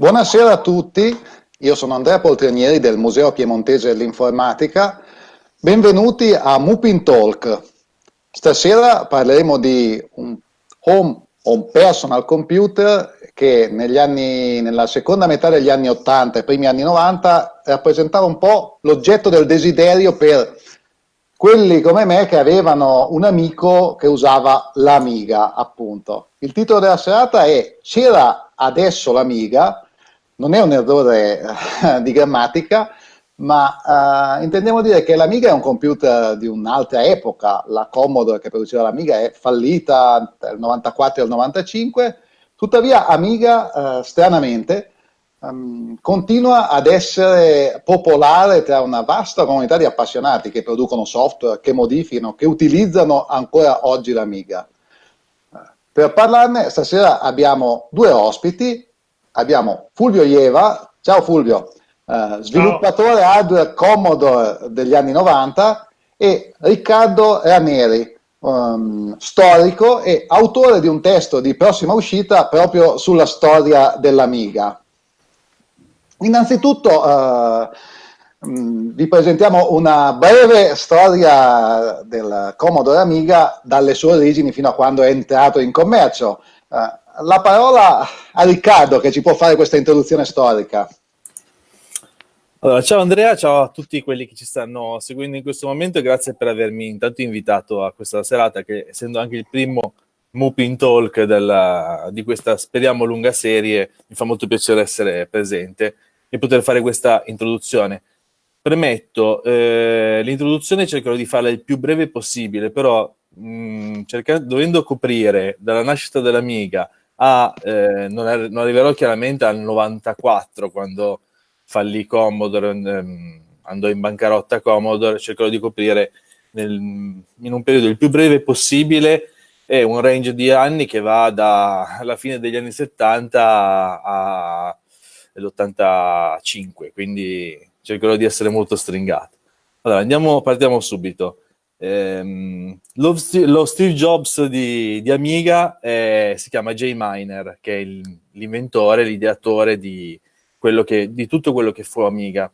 Buonasera a tutti, io sono Andrea Poltrinieri del Museo Piemontese dell'Informatica. Benvenuti a Mupin Talk. Stasera parleremo di un home o personal computer che anni, nella seconda metà degli anni 80 e primi anni 90 rappresentava un po' l'oggetto del desiderio per quelli come me che avevano un amico che usava l'Amiga, appunto. Il titolo della serata è C'era adesso l'Amiga, non è un errore eh, di grammatica, ma uh, intendiamo dire che l'Amiga è un computer di un'altra epoca, la Commodore che produceva l'Amiga è fallita nel 94 e il 95, tuttavia Amiga, uh, stranamente, um, continua ad essere popolare tra una vasta comunità di appassionati che producono software, che modificano, che utilizzano ancora oggi l'Amiga. Per parlarne stasera abbiamo due ospiti, abbiamo Fulvio Ieva, ciao Fulvio, eh, sviluppatore ciao. hardware Commodore degli anni 90 e Riccardo Ranieri, um, storico e autore di un testo di prossima uscita proprio sulla storia dell'Amiga. Innanzitutto eh, vi presentiamo una breve storia del Commodore Amiga dalle sue origini fino a quando è entrato in commercio. Eh, la parola a Riccardo che ci può fare questa introduzione storica. Allora, ciao Andrea, ciao a tutti quelli che ci stanno seguendo in questo momento e grazie per avermi intanto invitato a questa serata che essendo anche il primo Mupin Talk della, di questa speriamo lunga serie mi fa molto piacere essere presente e poter fare questa introduzione. Premetto, eh, l'introduzione cercherò di farla il più breve possibile, però mh, mm, cercando, dovendo coprire dalla nascita dell'Amiga a, eh, non, ar non, arriverò chiaramente al 94 quando fallì Commodore, ehm, andò in bancarotta Commodore, cercherò di coprire nel, in un periodo il più breve possibile e un range di anni che va dalla fine degli anni 70 all'85, quindi cercherò di essere molto stringato. Allora, andiamo, partiamo subito. Ehm, lo, lo, Steve Jobs di, di Amiga è, si chiama Jay Miner, che è l'inventore, l'ideatore di, di, tutto quello che fu Amiga.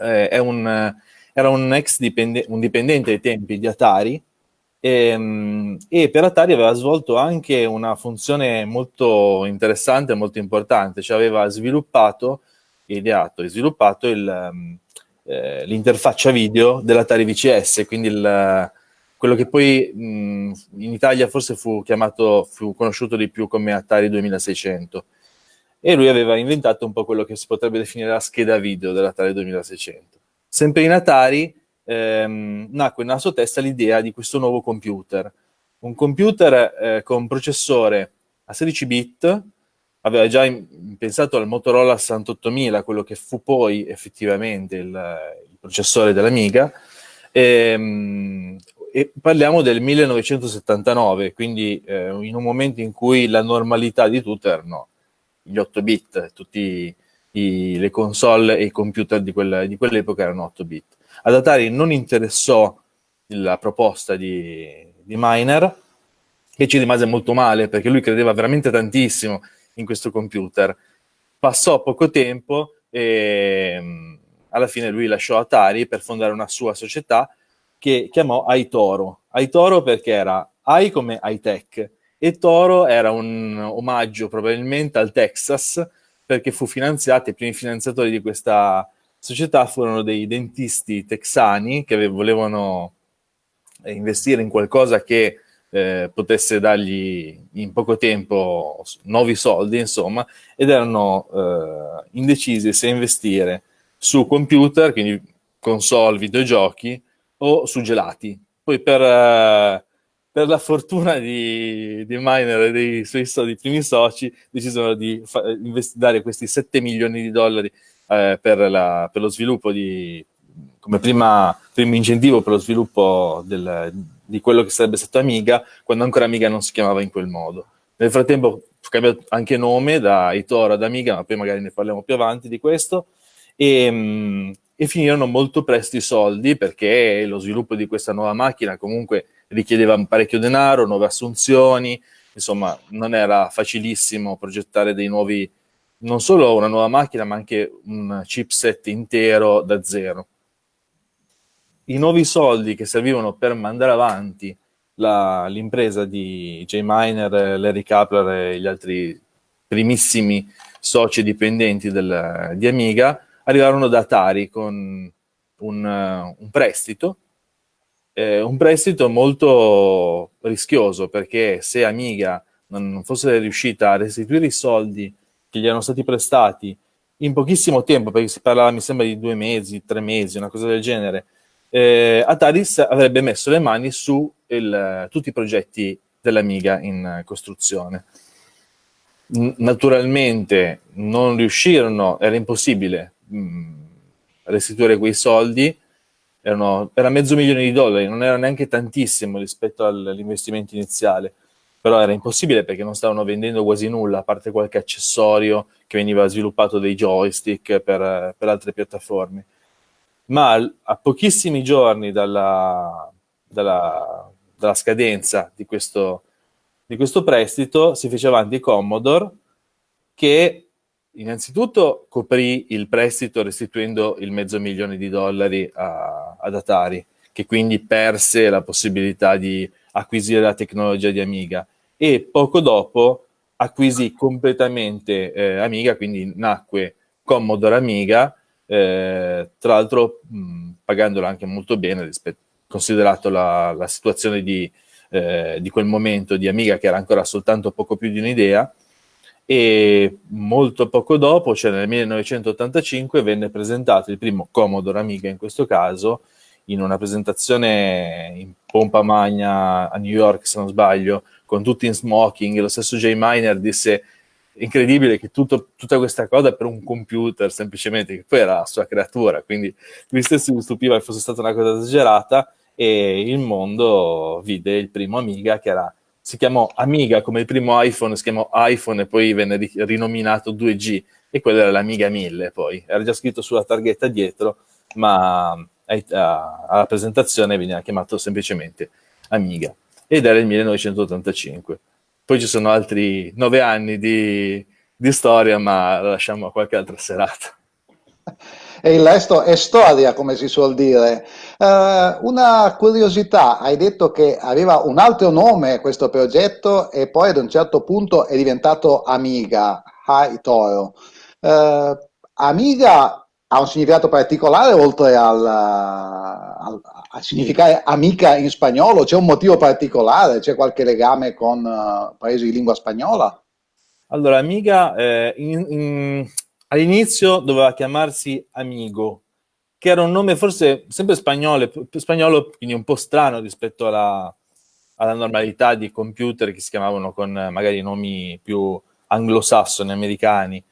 Eh, un, era un ex dipendente, un dipendente ai tempi di Atari e, ehm, e, per Atari aveva svolto anche una funzione molto interessante e molto importante, cioè aveva sviluppato, ideato e sviluppato il eh, l'interfaccia video dell'Atari VCS, quindi il, quello che poi mh, in Italia forse fu chiamato, fu conosciuto di più come Atari 2600. E lui aveva inventato un po' quello che si potrebbe definire la scheda video dell'Atari 2600. Sempre in Atari ehm, nacque nella sua testa l'idea di questo nuovo computer. Un computer eh, con processore a 16 bit, aveva già pensato al Motorola 68000, quello che fu poi effettivamente il, il processore dell'Amiga, e, ehm, e, parliamo del 1979, quindi eh, in un momento in cui la normalità di tutto erano gli 8 bit, tutte le console e i computer di, quella, di quell'epoca erano 8 bit. Ad Atari non interessò la proposta di, di Miner, che ci rimase molto male perché lui credeva veramente tantissimo in questo computer. Passò poco tempo e mm, alla fine lui lasciò Atari per fondare una sua società che chiamò Aitoro. Aitoro perché era Ai come high-tech e Toro era un omaggio probabilmente al Texas perché fu finanziato, i primi finanziatori di questa società furono dei dentisti texani che volevano investire in qualcosa che eh, potesse dargli in poco tempo nuovi soldi, insomma, ed erano eh, indecisi se investire su computer, quindi console, videogiochi, o su gelati. Poi per, eh, per la fortuna di, di Miner e dei suoi so, primi soci, decisero di dare questi 7 milioni di dollari eh, per, la, per, lo sviluppo di, come prima, primo incentivo per lo sviluppo del, di quello che sarebbe stato Amiga, quando ancora Amiga non si chiamava in quel modo. Nel frattempo fu cambiato anche nome da Itoro ad Amiga, ma poi magari ne parliamo più avanti di questo, e, mh, e finirono molto presto i soldi perché lo sviluppo di questa nuova macchina comunque richiedeva parecchio denaro, nuove assunzioni, insomma non era facilissimo progettare dei nuovi, non solo una nuova macchina, ma anche un chipset intero da zero. I nuovi soldi che servivano per mandare avanti l'impresa di J-Miner, Larry Kapler e gli altri primissimi soci dipendenti del, di Amiga arrivarono da Atari con un, un prestito, eh, un prestito molto rischioso perché se Amiga non fosse riuscita a restituire i soldi che gli erano stati prestati in pochissimo tempo, perché si parlava mi sembra di due mesi, tre mesi, una cosa del genere, eh, Atari avrebbe messo le mani su il, tutti i progetti dell'Amiga in costruzione. N naturalmente non riuscirono, era impossibile mh, mm, restituire quei soldi, erano, era mezzo milione di dollari, non era neanche tantissimo rispetto all'investimento iniziale, però era impossibile perché non stavano vendendo quasi nulla, a parte qualche accessorio che veniva sviluppato dei joystick per, per altre piattaforme. Ma a pochissimi giorni dalla, dalla, dalla scadenza di questo, di questo prestito si fece avanti Commodore che innanzitutto coprì il prestito restituendo il mezzo milione di dollari a, ad Atari, che quindi perse la possibilità di acquisire la tecnologia di Amiga. E poco dopo acquisì completamente eh, Amiga, quindi nacque Commodore Amiga, eh, tra l'altro pagandola anche molto bene, rispetto, considerato la, la situazione di, eh, di, quel momento di Amiga che era ancora soltanto poco più di un'idea, e molto poco dopo, cioè nel 1985, venne presentato il primo Commodore Amiga in questo caso, in una presentazione in pompa magna a New York, se non sbaglio, con tutti in smoking, lo stesso Jay Miner disse incredibile che tutto, tutta questa cosa per un computer semplicemente, che poi era la sua creatura, quindi lui stesso si stupiva che fosse stata una cosa esagerata e il mondo vide il primo Amiga che era, si chiamò Amiga come il primo iPhone, si chiamò iPhone e poi venne rinominato 2G e quello era l'Amiga 1000 poi, era già scritto sulla targhetta dietro, ma alla presentazione veniva chiamato semplicemente Amiga ed era il 1985. Poi ci sono altri nove anni di, di storia, ma lo lasciamo a qualche altra serata. E il resto è storia, come si suol dire. Uh, una curiosità, hai detto che aveva un altro nome questo progetto e poi ad un certo punto è diventato Amiga, High Toro. Uh, Amiga ha un significato particolare oltre al, al, a significare amica in spagnolo? C'è un motivo particolare? C'è qualche legame con uh, paesi di lingua spagnola? Allora, amiga eh, in, in, all'inizio doveva chiamarsi Amigo, che era un nome forse sempre spagnolo, spagnolo quindi un po' strano rispetto alla, alla normalità di computer che si chiamavano con magari nomi più anglosassoni, americani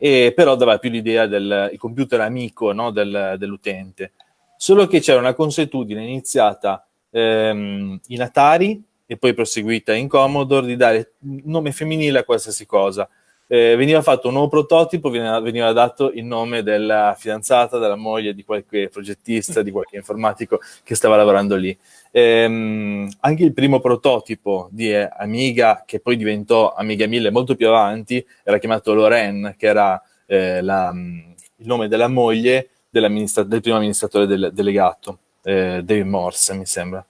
e però dava più l'idea del computer amico no, del, dell'utente. Solo che c'era una consuetudine iniziata ehm, in Atari e poi proseguita in Commodore di dare nome femminile a qualsiasi cosa. Eh, veniva fatto un nuovo prototipo, veniva, veniva, dato il nome della fidanzata, della moglie, di qualche progettista, di qualche informatico che stava lavorando lì. Ehm, anche il primo prototipo di Amiga, che poi diventò Amiga 1000 molto più avanti, era chiamato Lorraine, che era eh, la, il nome della moglie del primo amministratore del, delegato, eh, David Morse, mi sembra.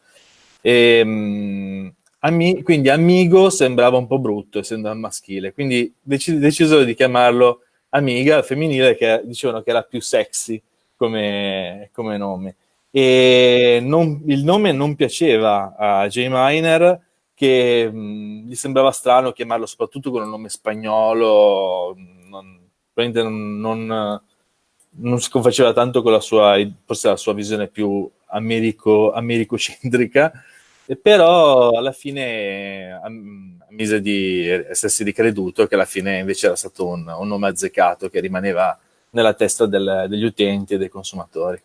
E, ehm, ami, quindi Amigo sembrava un po' brutto, essendo maschile, quindi dec decisero di chiamarlo Amiga, femminile, che dicevano che era più sexy come, come nome e non, il nome non piaceva a J. Miner che mh, gli sembrava strano chiamarlo soprattutto con un nome spagnolo non, non, non si confaceva tanto con la sua, forse la sua visione più americo, americocentrica però alla fine ammise di essersi ricreduto che alla fine invece era stato un, un nome azzeccato che rimaneva nella testa del, degli utenti e dei consumatori.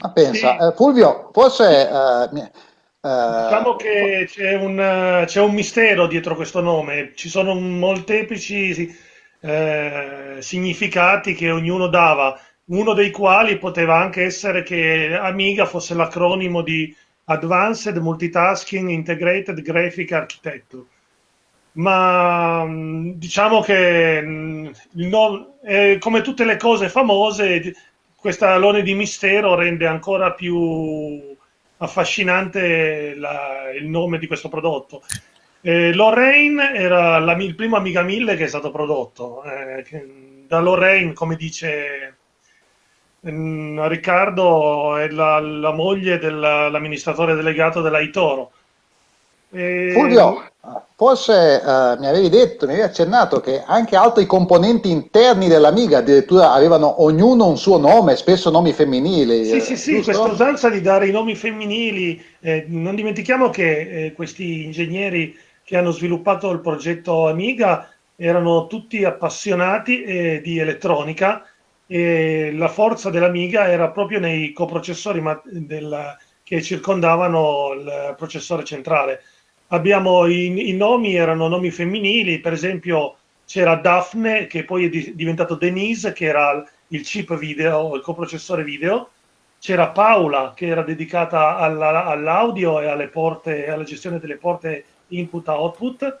Ma pensa, eh, Fulvio, forse... Eh, eh, diciamo che c'è un, c'è un, mistero dietro questo nome, ci sono molteplici eh, significati che ognuno dava, uno dei quali poteva anche essere che Amiga fosse l'acronimo di Advanced Multitasking Integrated Graphic Architecture. ma mm, diciamo che mm, non, eh, come tutte le cose famose, questa alone di mistero rende ancora più affascinante la, il nome di questo prodotto. Eh, Lorraine era la, il primo Amiga 1000 che è stato prodotto. Eh, da Lorraine, come dice Riccardo, è la, la moglie dell'amministratore delegato della Itoro. E... Fulvio, forse uh, mi avevi detto, mi avevi accennato che anche altri componenti interni dell'Amiga addirittura avevano ognuno un suo nome, spesso nomi femminili. Sì, sì, sì, questa usanza di dare i nomi femminili, eh, non dimentichiamo che eh, questi ingegneri che hanno sviluppato il progetto Amiga erano tutti appassionati eh, di elettronica e la forza dell'Amiga era proprio nei coprocessori del, che circondavano il processore centrale abbiamo i, i, nomi erano nomi femminili, per esempio c'era Daphne che poi è diventato Denise che era il chip video, il coprocessore video, c'era Paola che era dedicata alla, all'audio e alle porte, alla gestione delle porte input-output.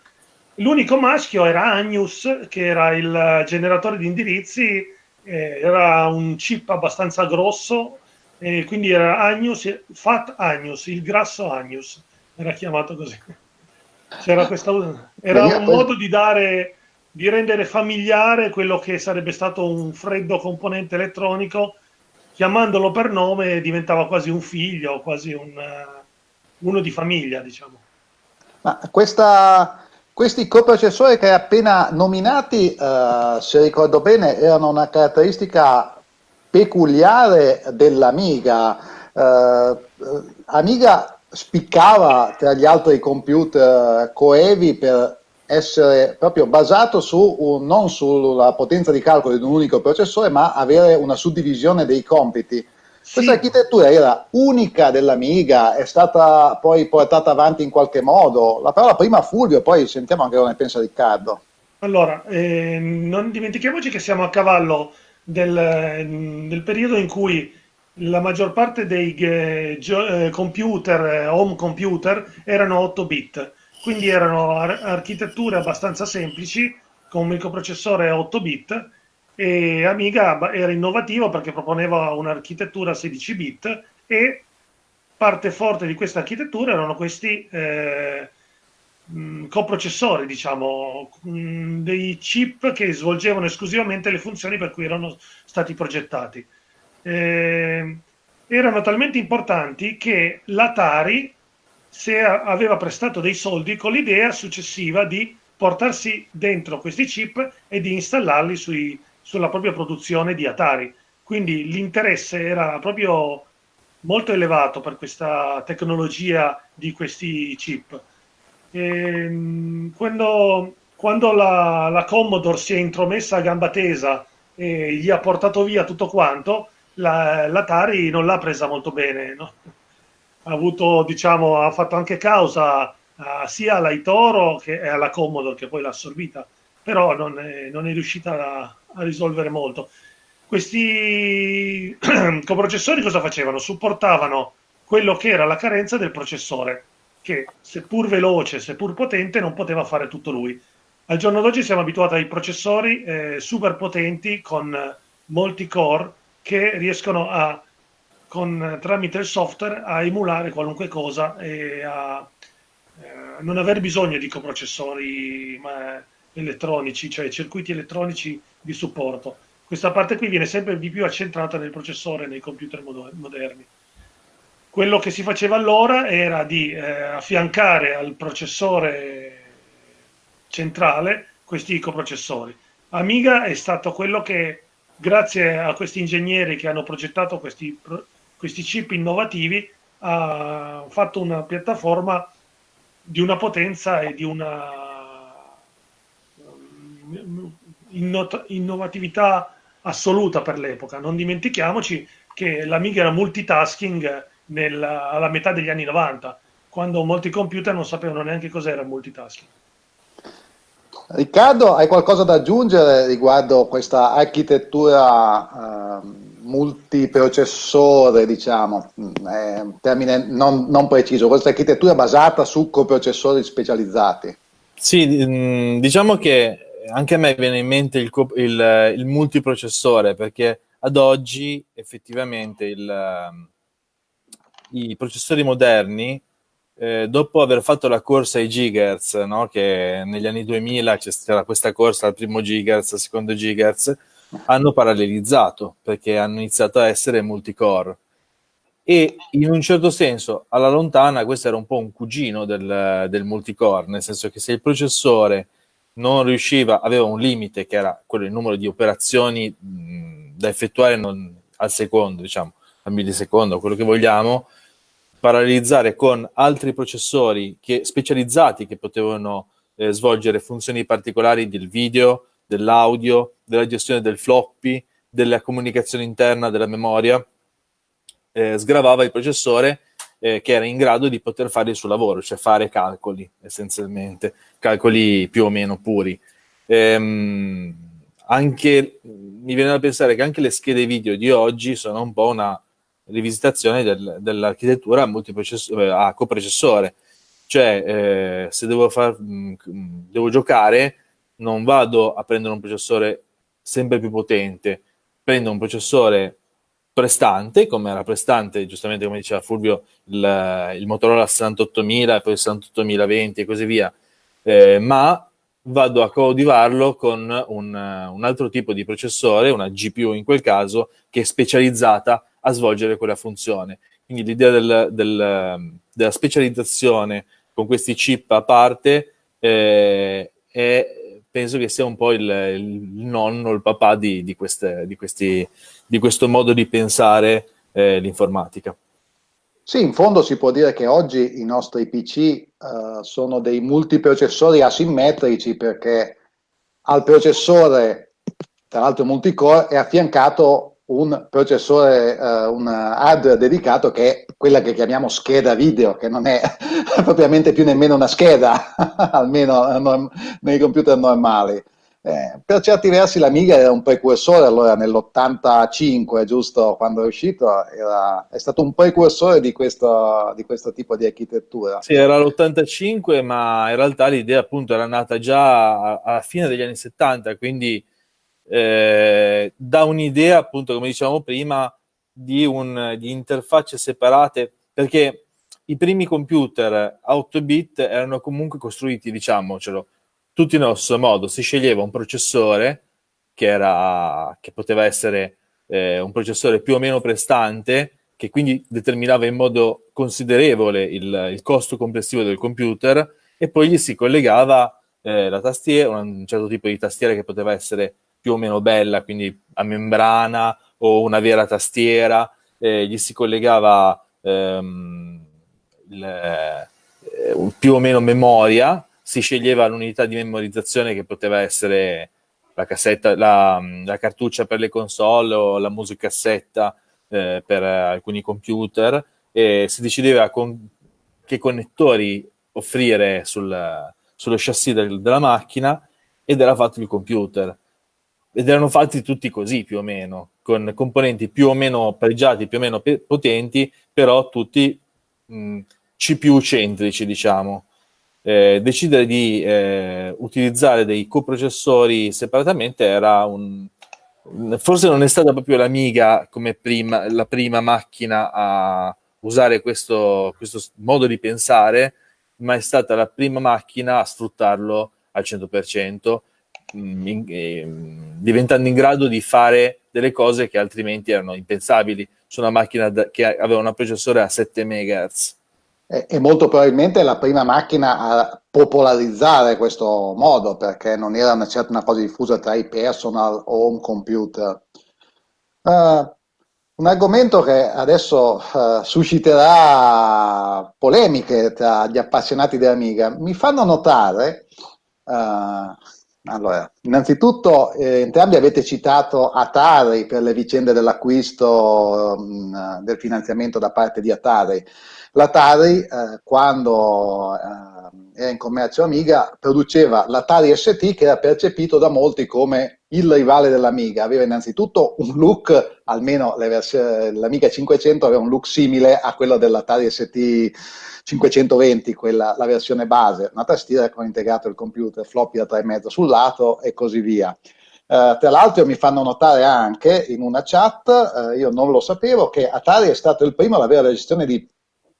L'unico maschio era Agnus che era il generatore di indirizzi, eh, era un chip abbastanza grosso, e quindi era Agnus, Fat Agnus, il grasso Agnus era chiamato così. C'era questa, era un modo di dare, di rendere familiare quello che sarebbe stato un freddo componente elettronico, chiamandolo per nome diventava quasi un figlio, quasi un, uno di famiglia, diciamo. Ma questa, questi coprocessori che hai appena nominati, eh, se ricordo bene, erano una caratteristica peculiare dell'Amiga. Eh, Amiga spiccava tra gli altri computer coevi per essere proprio basato su un, non sulla potenza di calcolo di un unico processore, ma avere una suddivisione dei compiti. Questa sì. architettura era unica dell'Amiga, è stata poi portata avanti in qualche modo. La parola prima a Fulvio, poi sentiamo anche cosa ne pensa Riccardo. Allora, eh, non dimentichiamoci che siamo a cavallo del, del periodo in cui la maggior parte dei eh, eh, computer, eh, home computer, erano 8 bit, quindi erano ar- architetture abbastanza semplici con un microprocessore 8 bit e Amiga era innovativo perché proponeva un'architettura 16 bit e parte forte di questa architettura erano questi eh, mh, coprocessori, diciamo, mh, dei chip che svolgevano esclusivamente le funzioni per cui erano stati progettati. Eh, erano talmente importanti che l'Atari aveva prestato dei soldi con l'idea successiva di portarsi dentro questi chip e di installarli sui, sulla propria produzione di Atari. Quindi l'interesse era proprio molto elevato per questa tecnologia di questi chip. E, ehm, quando, quando la, la, Commodore si è intromessa a gamba tesa e gli ha portato via tutto quanto, la, l'Atari non l'ha presa molto bene, no? ha, avuto, diciamo, ha fatto anche causa uh, sia alla Itoro che alla Commodore che poi l'ha assorbita, però non è, non è riuscita a, a, risolvere molto. Questi coprocessori cosa facevano? Supportavano quello che era la carenza del processore, che seppur veloce, seppur potente, non poteva fare tutto lui. Al giorno d'oggi siamo abituati ai processori eh, super potenti con molti core che riescono a, con, tramite il software a emulare qualunque cosa e a eh, non aver bisogno di coprocessori ma, elettronici, cioè circuiti elettronici di supporto. Questa parte qui viene sempre di più accentrata nel processore nei computer moderni. Quello che si faceva allora era di eh, affiancare al processore centrale questi coprocessori. Amiga è stato quello che grazie a questi ingegneri che hanno progettato questi, questi chip innovativi, ha fatto una piattaforma di una potenza e di una innovatività assoluta per l'epoca. Non dimentichiamoci che l'Amiga era multitasking nel, alla metà degli anni 90, quando molti computer non sapevano neanche cos'era il multitasking. Riccardo, hai qualcosa da aggiungere riguardo questa architettura eh, multiprocessore, diciamo, un termine non, non, preciso, questa architettura basata su coprocessori specializzati? Sì, mm, diciamo che anche a me viene in mente il, il, il multiprocessore perché ad oggi effettivamente il, i processori moderni, eh, dopo aver fatto la corsa ai gigahertz, no? che negli anni 2000 c'era questa corsa al primo gigahertz, al secondo gigahertz, hanno parallelizzato perché hanno iniziato a essere multicore. E in un certo senso, alla lontana, questo era un po' un cugino del, del multicore, nel senso che se il processore non riusciva, aveva un limite che era quello del numero di operazioni mh, da effettuare non, al secondo, diciamo, al millisecondo, quello che vogliamo, parallelizzare con altri processori che, specializzati che potevano eh, svolgere funzioni particolari del video, dell'audio, della gestione del floppy, della comunicazione interna della memoria, eh, sgravava il processore eh, che era in grado di poter fare il suo lavoro, cioè fare calcoli essenzialmente, calcoli più o meno puri. Ehm, anche, mi viene da pensare che anche le schede video di oggi sono un po' una rivisitazione del, dell'architettura a, eh, a coprocessore. Cioè, eh, se devo, far, mh, mm, devo giocare, non vado a prendere un processore sempre più potente, prendo un processore prestante, come era prestante, giustamente come diceva Fulvio, il, il Motorola 68000 e poi il 68020 e così via, eh, ma vado a coadiuvarlo con un, un, altro tipo di processore, una GPU in quel caso, che è specializzata a svolgere quella funzione. Quindi l'idea del, del, della specializzazione con questi chip a parte eh, è, penso che sia un po' il, il nonno, il papà di, di, queste, di questi di questo modo di pensare eh, l'informatica. Sì, in fondo si può dire che oggi i nostri PC eh, sono dei multiprocessori asimmetrici perché al processore, tra l'altro multicore, è affiancato un processore, uh, un hardware dedicato che è quella che chiamiamo scheda video, che non è propriamente più nemmeno una scheda, almeno nei computer normali. Eh, per certi versi l'Amiga era un precursore, allora nell'85, giusto, quando è uscito, era, è stato un precursore di questo, di questo tipo di architettura. Sì, era l'85, ma in realtà l'idea appunto era nata già alla fine degli anni 70, quindi eh, da un'idea appunto, come dicevamo prima, di, un, di interfacce separate, perché i primi computer a 8 bit erano comunque costruiti, diciamocelo, tutti nello stesso modo, si sceglieva un processore che, era, che poteva essere eh, un processore più o meno prestante, che quindi determinava in modo considerevole il, il costo complessivo del computer, e poi gli si collegava eh, la tastiera, un certo tipo di tastiera che poteva essere più o meno bella, quindi a membrana o una vera tastiera, eh, gli si collegava ehm, il, eh, più o meno memoria, si sceglieva l'unità di memorizzazione che poteva essere la, cassetta, la, la cartuccia per le console o la musicassetta eh, per alcuni computer e si decideva con che connettori offrire sul, sullo chassis del, della macchina ed era fatto il computer. Ed erano fatti tutti così più o meno, con componenti più o meno pregiati, più o meno potenti, però tutti mh, CPU centrici, diciamo eh, decidere di eh, utilizzare dei coprocessori separatamente era un... Forse non è stata proprio l'Amiga come prima, la prima macchina a usare questo, questo modo di pensare, ma è stata la prima macchina a sfruttarlo al 100%, mm, in, eh, diventando in grado di fare delle cose che altrimenti erano impensabili. Su una macchina da, che aveva un processore a 7 MHz e molto probabilmente la prima macchina a popolarizzare questo modo perché non era una, certa una cosa diffusa tra i personal home computer. Uh, un argomento che adesso uh, susciterà polemiche tra gli appassionati dell'Amiga mi fanno notare, uh, allora, innanzitutto eh, entrambi avete citato Atari per le vicende dell'acquisto um, del finanziamento da parte di Atari. L'Atari, eh, quando eh, era in commercio Amiga, produceva l'Atari ST che era percepito da molti come il rivale dell'Amiga aveva innanzitutto un look, almeno l'Amiga 500 aveva un look simile a quello dell'Atari ST 520, quella, la versione base, una tastiera con integrato il computer, floppy da 3,5 sul lato e così via. Uh, tra l'altro mi fanno notare anche in una chat, uh, io non lo sapevo, che Atari è stato il primo ad avere la gestione di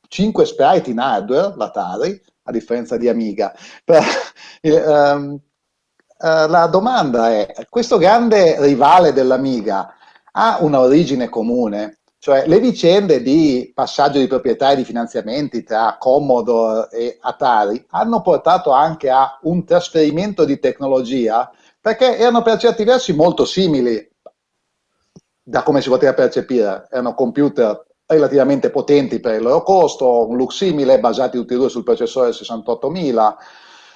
5 sprite in hardware, l'Atari, a differenza di Amiga. Per, um, Uh, la domanda è, questo grande rivale dell'Amiga ha una origine comune? Cioè le vicende di passaggio di proprietà e di finanziamenti tra Commodore e Atari hanno portato anche a un trasferimento di tecnologia perché erano per certi versi molto simili da come si poteva percepire, erano computer relativamente potenti per il loro costo, un look simile, basati tutti e due sul processore 68000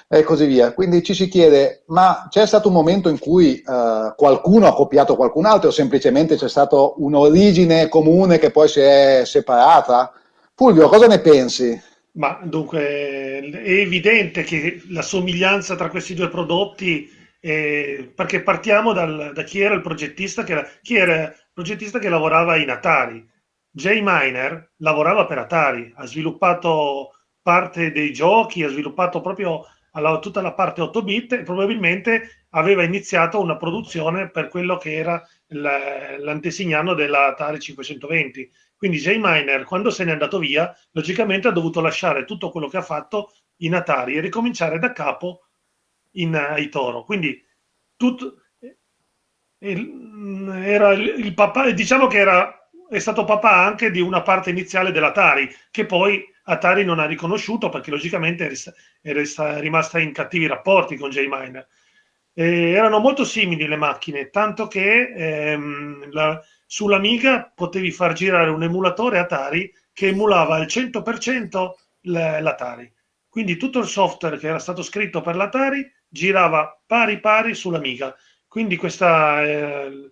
e così via. Quindi ci si chiede, ma c'è stato un momento in cui eh, qualcuno ha copiato qualcun altro o semplicemente c'è stata un'origine comune che poi si è separata? Fulvio, cosa ne pensi? Ma dunque è evidente che la somiglianza tra questi due prodotti, è, perché partiamo dal, da chi era il progettista che, chi era il progettista che lavorava in Atari. Jay Miner lavorava per Atari, ha sviluppato parte dei giochi, ha sviluppato proprio alla, tutta la parte 8 bit e probabilmente aveva iniziato una produzione per quello che era l'antesignano della Atari 520. Quindi J. Miner, quando se n'è andato via, logicamente ha dovuto lasciare tutto quello che ha fatto in Atari e ricominciare da capo in Aitoro. Quindi tutto, era il papà, diciamo che era, è stato papà anche di una parte iniziale dell'Atari, che poi Atari non ha riconosciuto perché logicamente è rimasta in cattivi rapporti con J-Miner. Eh, erano molto simili le macchine, tanto che ehm, la, sull'Amiga potevi far girare un emulatore Atari che emulava al 100% l'Atari. Quindi tutto il software che era stato scritto per l'Atari girava pari pari sull'Amiga. Quindi questa eh,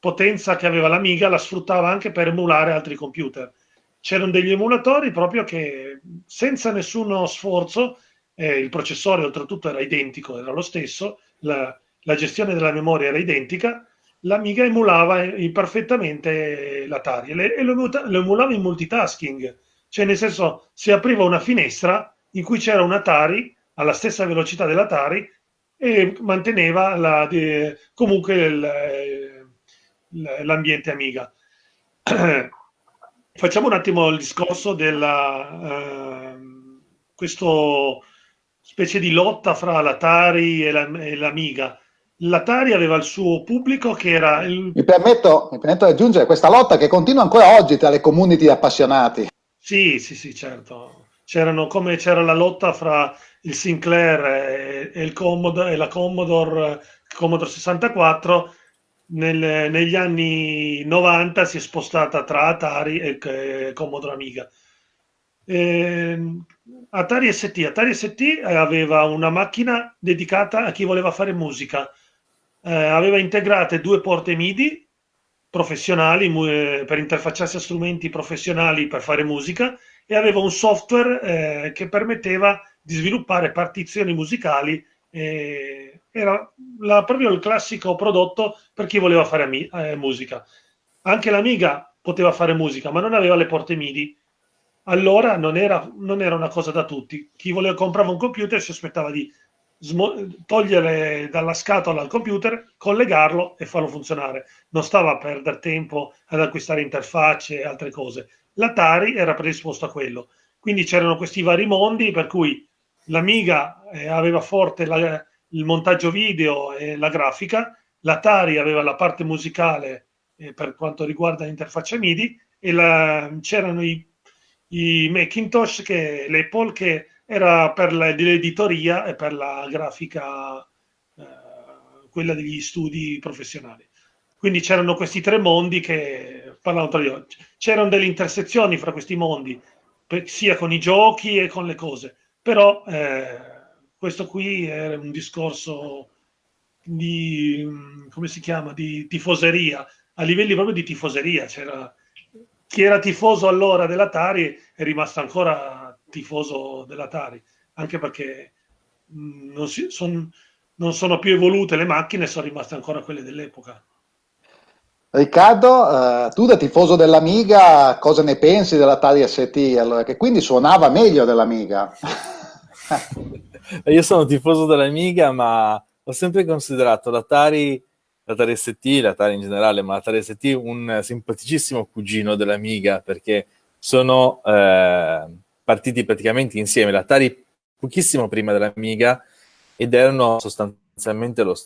potenza che aveva l'Amiga la sfruttava anche per emulare altri computer. C'erano degli emulatori proprio che senza nessuno sforzo, eh, il processore oltretutto era identico, era lo stesso, la, la gestione della memoria era identica, l'Amiga emulava perfettamente l'Atari e lo, emulava in multitasking, cioè nel senso si apriva una finestra in cui c'era un Atari alla stessa velocità dell'Atari e manteneva la, de, comunque l'ambiente Amiga. Facciamo un attimo il discorso della uh, questo specie di lotta fra l'Atari e, la, e l'Amiga. L'Atari aveva il suo pubblico che era il... mi, permetto, mi permetto di aggiungere questa lotta che continua ancora oggi tra le community appassionati. Sì, sì, sì, certo. C'erano come c'era la lotta fra il Sinclair e, e, il Commodore, e la Commodore, Commodore 64 nel, negli anni 90 si è spostata tra Atari e, e Commodore Amiga. Eh, Atari ST. Atari ST aveva una macchina dedicata a chi voleva fare musica. Eh, aveva integrate due porte MIDI professionali eh, per interfacciarsi a strumenti professionali per fare musica e aveva un software eh, che permetteva di sviluppare partizioni musicali eh, era la, proprio il classico prodotto per chi voleva fare eh, musica. Anche l'Amiga poteva fare musica, ma non aveva le porte MIDI. Allora non era, non era una cosa da tutti. Chi voleva, comprava un computer si aspettava di togliere dalla scatola il computer, collegarlo e farlo funzionare. Non stava a perdere tempo ad acquistare interfacce e altre cose. L'Atari era predisposto a quello. Quindi c'erano questi vari mondi per cui l'Amiga eh, aveva forte la, il montaggio video e la grafica, l'Atari aveva la parte musicale eh, per quanto riguarda l'interfaccia MIDI e la, c'erano i, i Macintosh, che, l'Apple, che era per l'editoria e per la grafica, eh, quella degli studi professionali. Quindi c'erano questi tre mondi che parlavano tra di loro. C'erano delle intersezioni fra questi mondi, sia con i giochi e con le cose però eh, questo qui è un discorso di, come si chiama, di tifoseria, a livelli proprio di tifoseria. C'era, chi era tifoso allora dell'Atari è rimasto ancora tifoso dell'Atari, anche perché mm, non, si, son, non sono più evolute le macchine, sono rimaste ancora quelle dell'epoca. Riccardo, eh, tu da tifoso dell'Amiga, cosa ne pensi dell'Atari ST? Allora, che quindi suonava meglio dell'Amiga. Io sono tifoso dell'Amiga, ma ho sempre considerato l'Atari, l'Atari ST, l'Atari in generale, ma l'Atari ST un simpaticissimo cugino dell'Amiga, perché sono eh, partiti praticamente insieme. L'Atari pochissimo prima dell'Amiga ed erano sostanzialmente lo,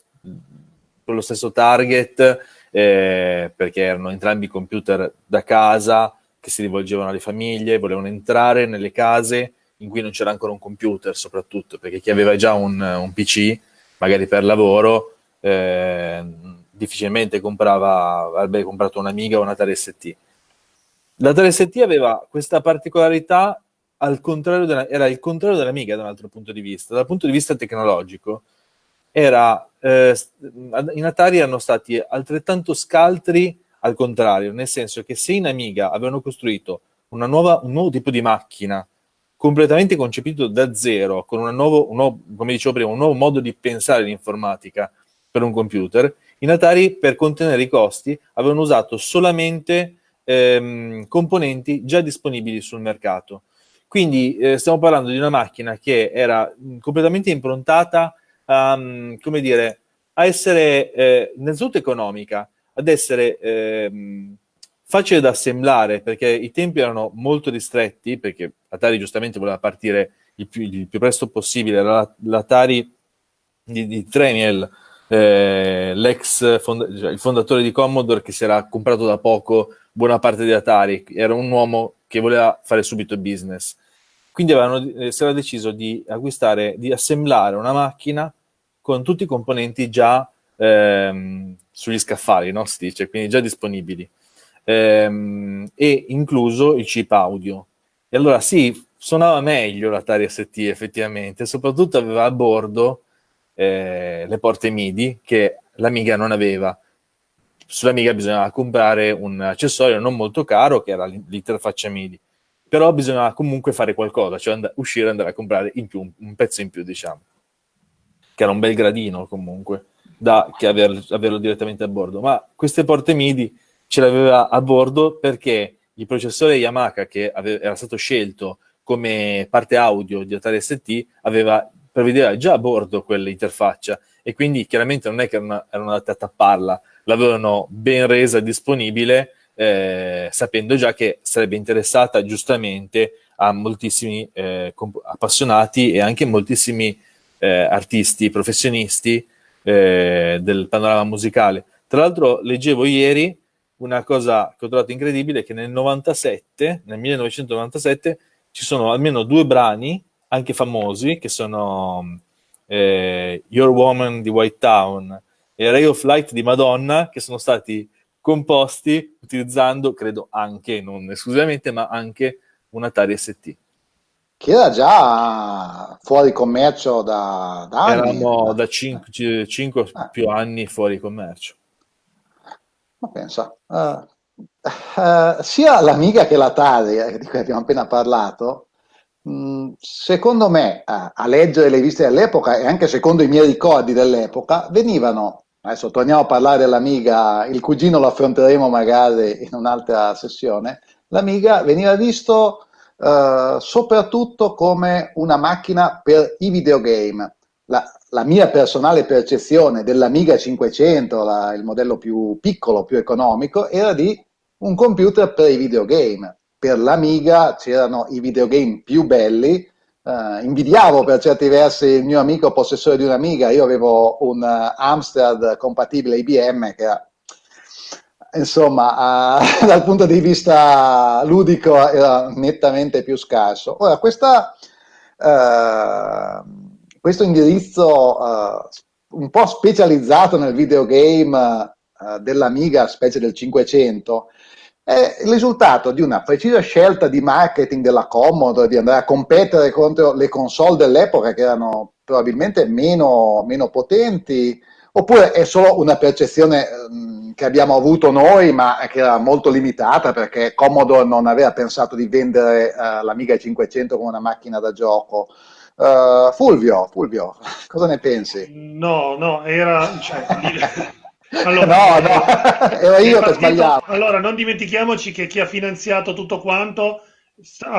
lo stesso target eh, perché erano entrambi computer da casa che si rivolgevano alle famiglie, volevano entrare nelle case in cui non c'era ancora un computer soprattutto, perché chi aveva già un, un PC, magari per lavoro, eh, difficilmente comprava, avrebbe comprato un'Amiga o una Atari ST. La Atari ST aveva questa particolarità al contrario della, era il contrario dell'Amiga da un altro punto di vista. Dal punto di vista tecnologico, era, eh, in Atari erano stati altrettanto scaltri al contrario, nel senso che se in Amiga avevano costruito nuova, un nuovo tipo di macchina completamente concepito da zero, con nuovo, un nuovo, prima, un nuovo modo di pensare l'informatica per un computer, in Atari per contenere i costi avevano usato solamente ehm, componenti già disponibili sul mercato. Quindi eh, stiamo parlando di una macchina che era completamente improntata a, come dire, a essere eh, innanzitutto economica, ad essere eh, facile da assemblare, perché i tempi erano molto ristretti, perché Atari giustamente voleva partire il più, il più presto possibile, l'Atari di, di Treniel, eh, l'ex fonda cioè il fondatore di Commodore che si era comprato da poco buona parte di Atari, era un uomo che voleva fare subito business. Quindi avevano, eh, si era deciso di acquistare, di assemblare una macchina con tutti i componenti già ehm, sugli scaffali, no? Si dice, quindi già disponibili, ehm, e incluso il chip audio. E allora sì, suonava meglio l'Atari ST effettivamente, soprattutto aveva a bordo eh, le porte MIDI che l'Amiga non aveva. Sull'Amiga bisognava comprare un accessorio non molto caro che era l'interfaccia MIDI però bisognava comunque fare qualcosa, cioè and- uscire e andare a comprare più, un, pezzo in più, diciamo. Che era un bel gradino comunque, da che aver, averlo direttamente a bordo. Ma queste porte MIDI ce l'aveva a bordo perché il processore Yamaha che ave- era stato scelto come parte audio di Atari ST aveva, prevedeva già a bordo quell'interfaccia e quindi chiaramente non è che erano, erano andate a tapparla, l'avevano ben resa disponibile eh, sapendo già che sarebbe interessata giustamente a moltissimi eh, appassionati e anche moltissimi eh, artisti, professionisti eh, del panorama musicale. Tra l'altro leggevo ieri una cosa che ho trovato incredibile, che nel 97, nel 1997, ci sono almeno due brani, anche famosi, che sono eh, Your Woman di White Town e Ray of Light di Madonna, che sono stati composti utilizzando, credo anche, non esclusivamente, ma anche un Atari ST. Che era già fuori commercio da, da anni. Erano da 5, 5 ah. più anni fuori commercio. Ma pensa, uh, uh, sia l'Amiga che l'Atari, eh, di cui abbiamo appena parlato, mh, mm, secondo me, uh, a leggere le riviste dell'epoca e anche secondo i miei ricordi dell'epoca, venivano Adesso torniamo a parlare dell'Amiga, il cugino lo affronteremo magari in un'altra sessione. L'Amiga veniva visto eh, soprattutto come una macchina per i videogame. La, la mia personale percezione dell'Amiga 500, la, il modello più piccolo, più economico, era di un computer per i videogame. Per l'Amiga c'erano i videogame più belli, Uh, invidiavo per certi versi il mio amico possessore di un'Amiga, io avevo un uh, Amstrad compatibile IBM che era, insomma, uh, dal punto di vista ludico era nettamente più scarso. Ora, questa, questo indirizzo un po' specializzato nel videogame dell'Amiga, specie del 500, è il risultato di una precisa scelta di marketing della Commodore di andare a competere contro le console dell'epoca che erano probabilmente meno, meno potenti, oppure è solo una percezione um, che abbiamo avuto noi, ma che era molto limitata perché Commodore non aveva pensato di vendere uh, l'Amiga 500 come una macchina da gioco. Uh, Fulvio, Fulvio, cosa ne pensi? No, no, era... Cioè, allora, no, no, ero io che sbagliavo. Allora, non dimentichiamoci che chi ha finanziato tutto quanto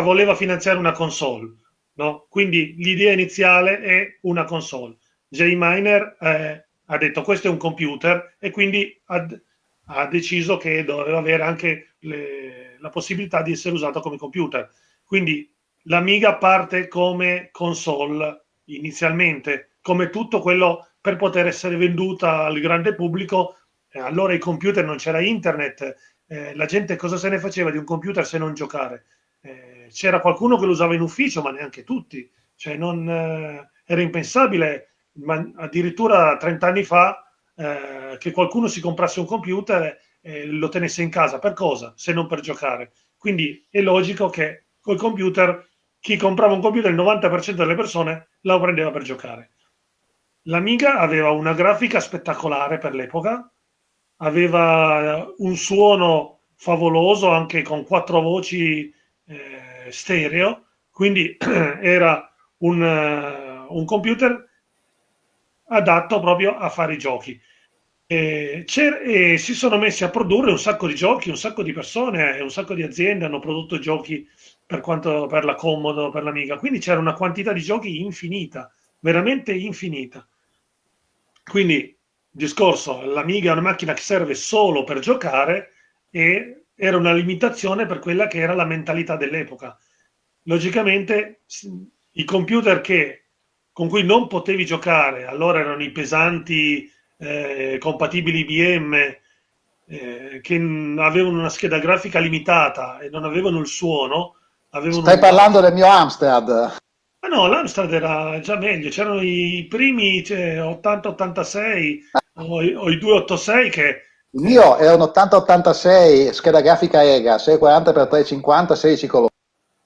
voleva finanziare una console, no? Quindi l'idea iniziale è una console. J-Miner eh, ha detto questo è un computer e quindi ha, ha deciso che doveva avere anche le, la possibilità di essere usato come computer. Quindi l'Amiga parte come console inizialmente, come tutto quello per poter essere venduta al grande pubblico. Eh, allora i computer non c'era internet, eh, la gente cosa se ne faceva di un computer se non giocare? Eh, c'era qualcuno che lo usava in ufficio, ma neanche tutti. Cioè non, eh, era impensabile, ma addirittura 30 anni fa, eh, che qualcuno si comprasse un computer e lo tenesse in casa. Per cosa? Se non per giocare. Quindi è logico che col computer chi comprava un computer, il 90% delle persone lo prendeva per giocare. L'Amiga aveva una grafica spettacolare per l'epoca, aveva un suono favoloso anche con quattro voci eh, stereo, quindi era un, uh, un, computer adatto proprio a fare i giochi. E, e, si sono messi a produrre un sacco di giochi, un sacco di persone, un sacco di aziende hanno prodotto giochi per, quanto, per la Comodo, per l'Amiga. Quindi c'era una quantità di giochi infinita, veramente infinita. Quindi, discorso, l'Amiga è una macchina che serve solo per giocare e era una limitazione per quella che era la mentalità dell'epoca. Logicamente, i computer che, con cui non potevi giocare, allora erano i pesanti eh, compatibili IBM, eh, che avevano una scheda grafica limitata e non avevano il suono, Stai un... parlando del mio Amstrad? Ma no, l'Amstrad era già meglio, c'erano i primi cioè, 80-86 o, o, i 286 che... Il mio era un 80-86, scheda grafica EGA, 640x350, 16 colori.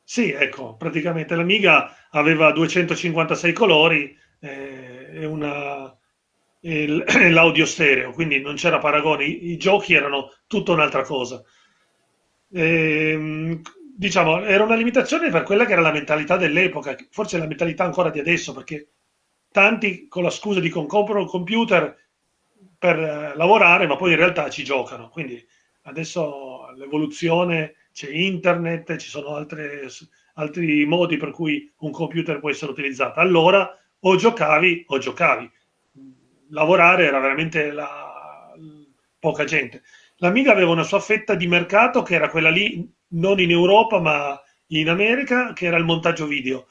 Sì, ecco, praticamente l'Amiga aveva 256 colori eh, e, una, l'audio stereo, quindi non c'era paragone, I, i, giochi erano tutta un'altra cosa. E, ehm, diciamo, era una limitazione per quella che era la mentalità dell'epoca, forse la mentalità ancora di adesso, perché tanti con la scusa di comprano un computer per eh, lavorare, ma poi in realtà ci giocano. Quindi adesso l'evoluzione, c'è internet, ci sono altre, altri modi per cui un computer può essere utilizzato. Allora o giocavi o giocavi. Lavorare era veramente la, poca gente. L'Amiga aveva una sua fetta di mercato che era quella lì non in Europa ma in America, che era il montaggio video.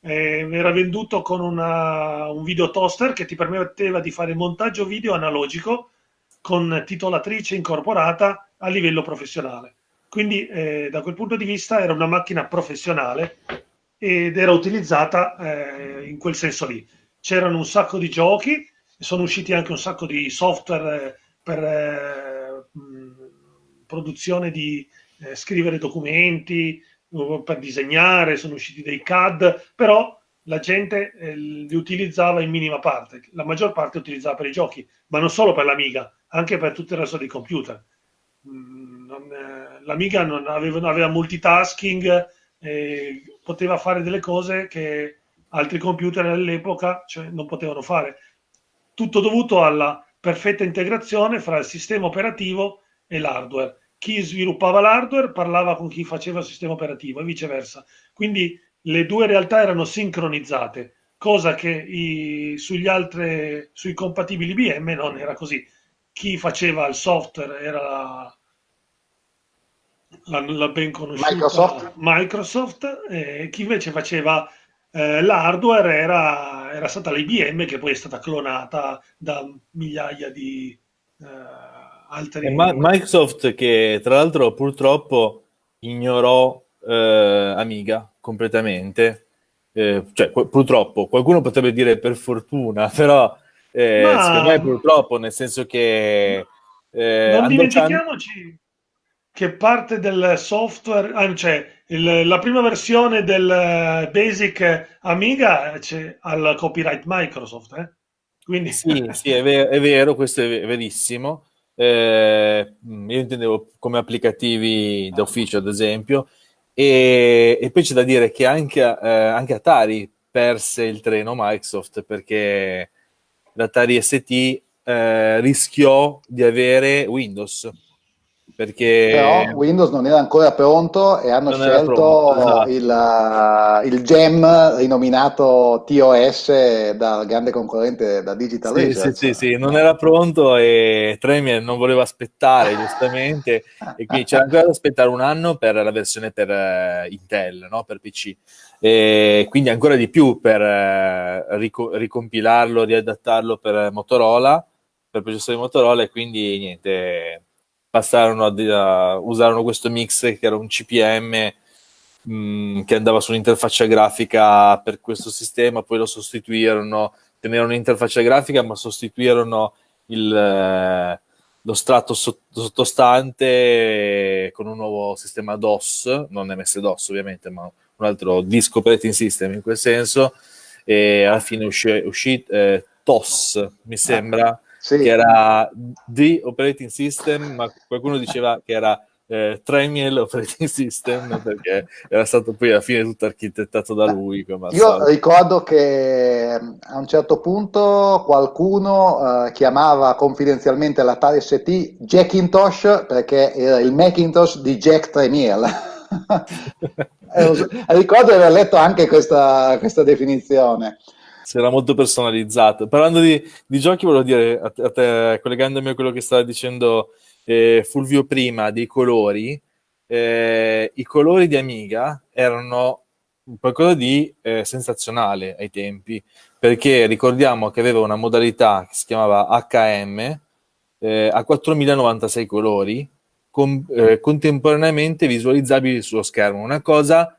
Eh, era venduto con una, un video toaster che ti permetteva di fare montaggio video analogico con titolatrice incorporata a livello professionale. Quindi eh, da quel punto di vista era una macchina professionale ed era utilizzata eh, in quel senso lì. C'erano un sacco di giochi, sono usciti anche un sacco di software eh, per eh, produzione di, eh, scrivere documenti, per disegnare, sono usciti dei CAD, però la gente eh, li utilizzava in minima parte, la maggior parte utilizzava per i giochi, ma non solo per l'Amiga, anche per tutto il resto dei computer. Mm, eh, L'Amiga aveva, aveva multitasking, eh, poteva fare delle cose che altri computer all'epoca cioè, non potevano fare. Tutto dovuto alla perfetta integrazione fra il sistema operativo e l'hardware chi sviluppava l'hardware parlava con chi faceva il sistema operativo e viceversa. Quindi le due realtà erano sincronizzate, cosa che i, sugli altri, sui compatibili IBM non era così. Chi faceva il software era la, la, ben conosciuta Microsoft, Microsoft e chi invece faceva eh, l'hardware era, era stata l'IBM che poi è stata clonata da migliaia di... Eh, altri... Ma- Microsoft che tra l'altro purtroppo ignorò eh, Amiga completamente, eh, cioè purtroppo, qualcuno potrebbe dire per fortuna, però eh, Ma... secondo me purtroppo, nel senso che... Eh, non dimentichiamoci che parte del software, ah, cioè il, la prima versione del eh, Basic Amiga c'è al copyright Microsoft, eh? Quindi... Sì, sì è, ver- è, vero, questo è verissimo eh, io intendevo come applicativi d'ufficio ad esempio, e, e poi c'è da dire che anche, eh, anche Atari perse il treno Microsoft perché l'Atari ST eh, rischiò di avere Windows perché però Windows non era ancora pronto e hanno scelto pronto, esatto. il, uh, il, gem rinominato TOS dal grande concorrente da Digital sì, Research. Sì, sì, sì, non era pronto e Tremier non voleva aspettare giustamente e quindi c'era ancora da aspettare un anno per la versione per uh, Intel, no? per PC e quindi ancora di più per uh, rico- ricompilarlo, riadattarlo per Motorola, per processore Motorola e quindi niente passarono a, a usarono questo mix che era un CPM mm, che andava su un'interfaccia grafica per questo sistema, poi lo sostituirono, tenevano un'interfaccia grafica ma sostituirono il, eh, lo strato sottostante con un nuovo sistema DOS, non MS-DOS ovviamente, ma un altro disco operating system in quel senso, e alla fine uscì, uscì eh, TOS, mi sembra, sì. che era The Operating System, ma qualcuno diceva che era eh, Tremiel Operating System perché era stato poi alla fine tutto architettato da lui. Io ricordo che a un certo punto qualcuno eh, chiamava confidenzialmente l'Atari ST Jackintosh perché era il Macintosh di Jack Tremiel. ricordo di aver letto anche questa, questa definizione si era molto personalizzato. Parlando di, di giochi, volevo dire a te, a te, collegandomi a quello che stava dicendo eh, Fulvio prima, dei colori, eh, i colori di Amiga erano qualcosa di eh, sensazionale ai tempi, perché ricordiamo che aveva una modalità che si chiamava HM eh, a 4096 colori, con, eh, contemporaneamente visualizzabili sullo schermo, una cosa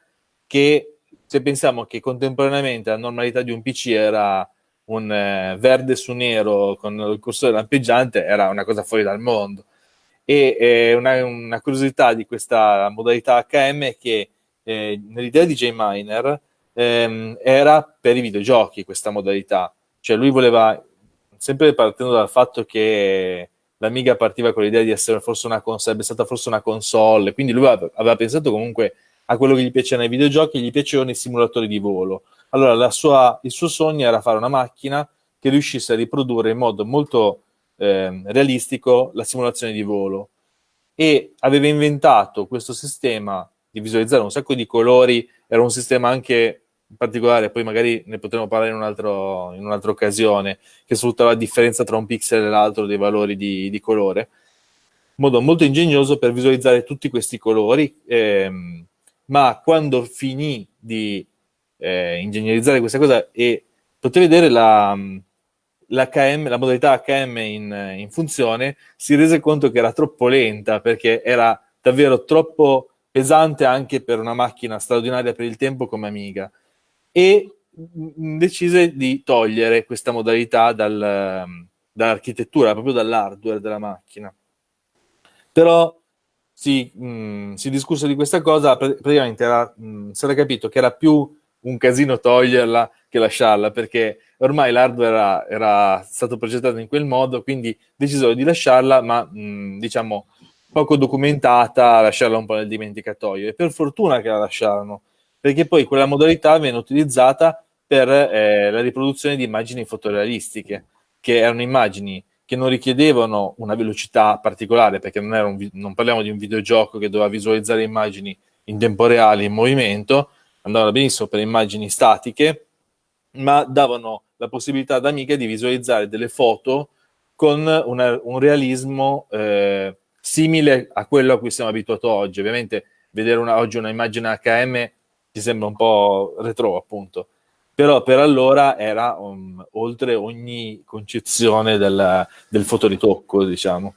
che se pensiamo che contemporaneamente la normalità di un PC era un eh, verde su nero con il cursore lampeggiante, era una cosa fuori dal mondo. E eh, una, una, curiosità di questa modalità HM è che eh, nell'idea di JMiner ehm, era per i videogiochi questa modalità. Cioè lui voleva, sempre partendo dal fatto che l'Amiga partiva con l'idea di essere forse una console, stata forse una console, quindi lui aveva, aveva pensato comunque a quello che gli piaceva nei videogiochi, gli piacevano i simulatori di volo. Allora sua, il suo sogno era fare una macchina che riuscisse a riprodurre in modo molto eh, realistico la simulazione di volo e aveva inventato questo sistema di visualizzare un sacco di colori, era un sistema anche particolare, poi magari ne potremo parlare in, un'altra occasione, che sfruttava la differenza tra un pixel e l'altro dei valori di, di colore, in modo molto ingegnoso per visualizzare tutti questi colori. Ehm, ma quando finì di eh, ingegnerizzare questa cosa e poté vedere la, l'HM, la modalità HM in, in, funzione, si rese conto che era troppo lenta perché era davvero troppo pesante anche per una macchina straordinaria per il tempo come Amiga e decise di togliere questa modalità dal, dall'architettura, proprio dall'hardware della macchina. Però si, mh, mm, si discusse di questa cosa, praticamente era, mh, si era capito che era più un casino toglierla che lasciarla, perché ormai l'hardware era, era stato progettato in quel modo, quindi decisero di lasciarla, ma mh, mm, diciamo poco documentata, lasciarla un po' nel dimenticatoio. E per fortuna che la lasciarono, perché poi quella modalità viene utilizzata per eh, la riproduzione di immagini fotorealistiche, che erano immagini che non richiedevano una velocità particolare, perché non, un, non, parliamo di un videogioco che doveva visualizzare immagini in tempo reale, in movimento, andavano benissimo per immagini statiche, ma davano la possibilità ad Amiga di visualizzare delle foto con una, un realismo eh, simile a quello a cui siamo abituati oggi. Ovviamente vedere una, oggi una immagine HM ci sembra un po' retro, appunto però per allora era um, oltre ogni concezione del, del fotoritocco, diciamo.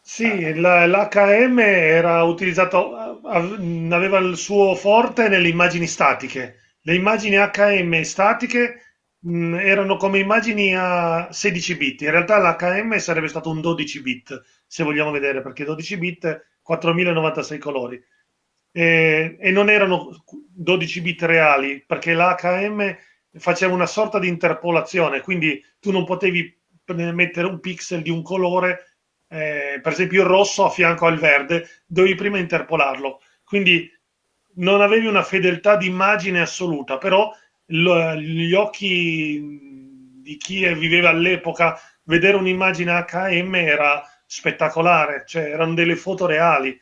Sì, l'HM era utilizzato, aveva il suo forte nelle immagini statiche. Le immagini HM statiche mh, erano come immagini a 16 bit. In realtà l'HM sarebbe stato un 12 bit, se vogliamo vedere, perché 12 bit 4096 colori e, e non erano 12 bit reali perché l'HM faceva una sorta di interpolazione, quindi tu non potevi mettere un pixel di un colore, eh, per esempio il rosso a fianco al verde, dovevi prima interpolarlo. Quindi non avevi una fedeltà di immagine assoluta, però gli occhi di chi viveva all'epoca, vedere un'immagine HM era spettacolare, cioè erano delle foto reali,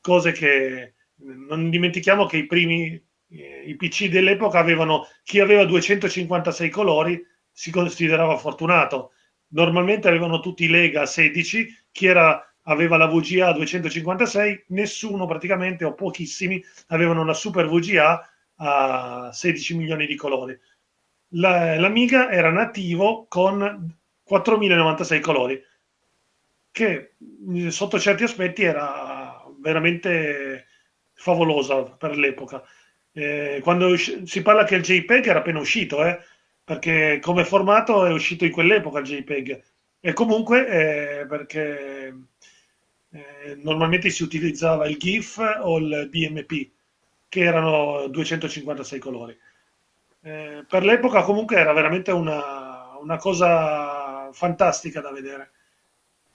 cose che non dimentichiamo che i primi eh, i PC dell'epoca avevano chi aveva 256 colori si considerava fortunato. Normalmente avevano tutti Lega 16, chi era aveva la VGA 256, nessuno praticamente o pochissimi avevano una super VGA a 16 milioni di colori. La, l'Amiga era nativo con 4096 colori, che sotto certi aspetti era veramente favolosa per l'epoca. Eh, quando si parla che il JPEG era appena uscito, eh, perché come formato è uscito in quell'epoca il JPEG, e comunque eh, perché eh, normalmente si utilizzava il GIF o il BMP, che erano 256 colori. Eh, per l'epoca comunque era veramente una, una cosa fantastica da vedere.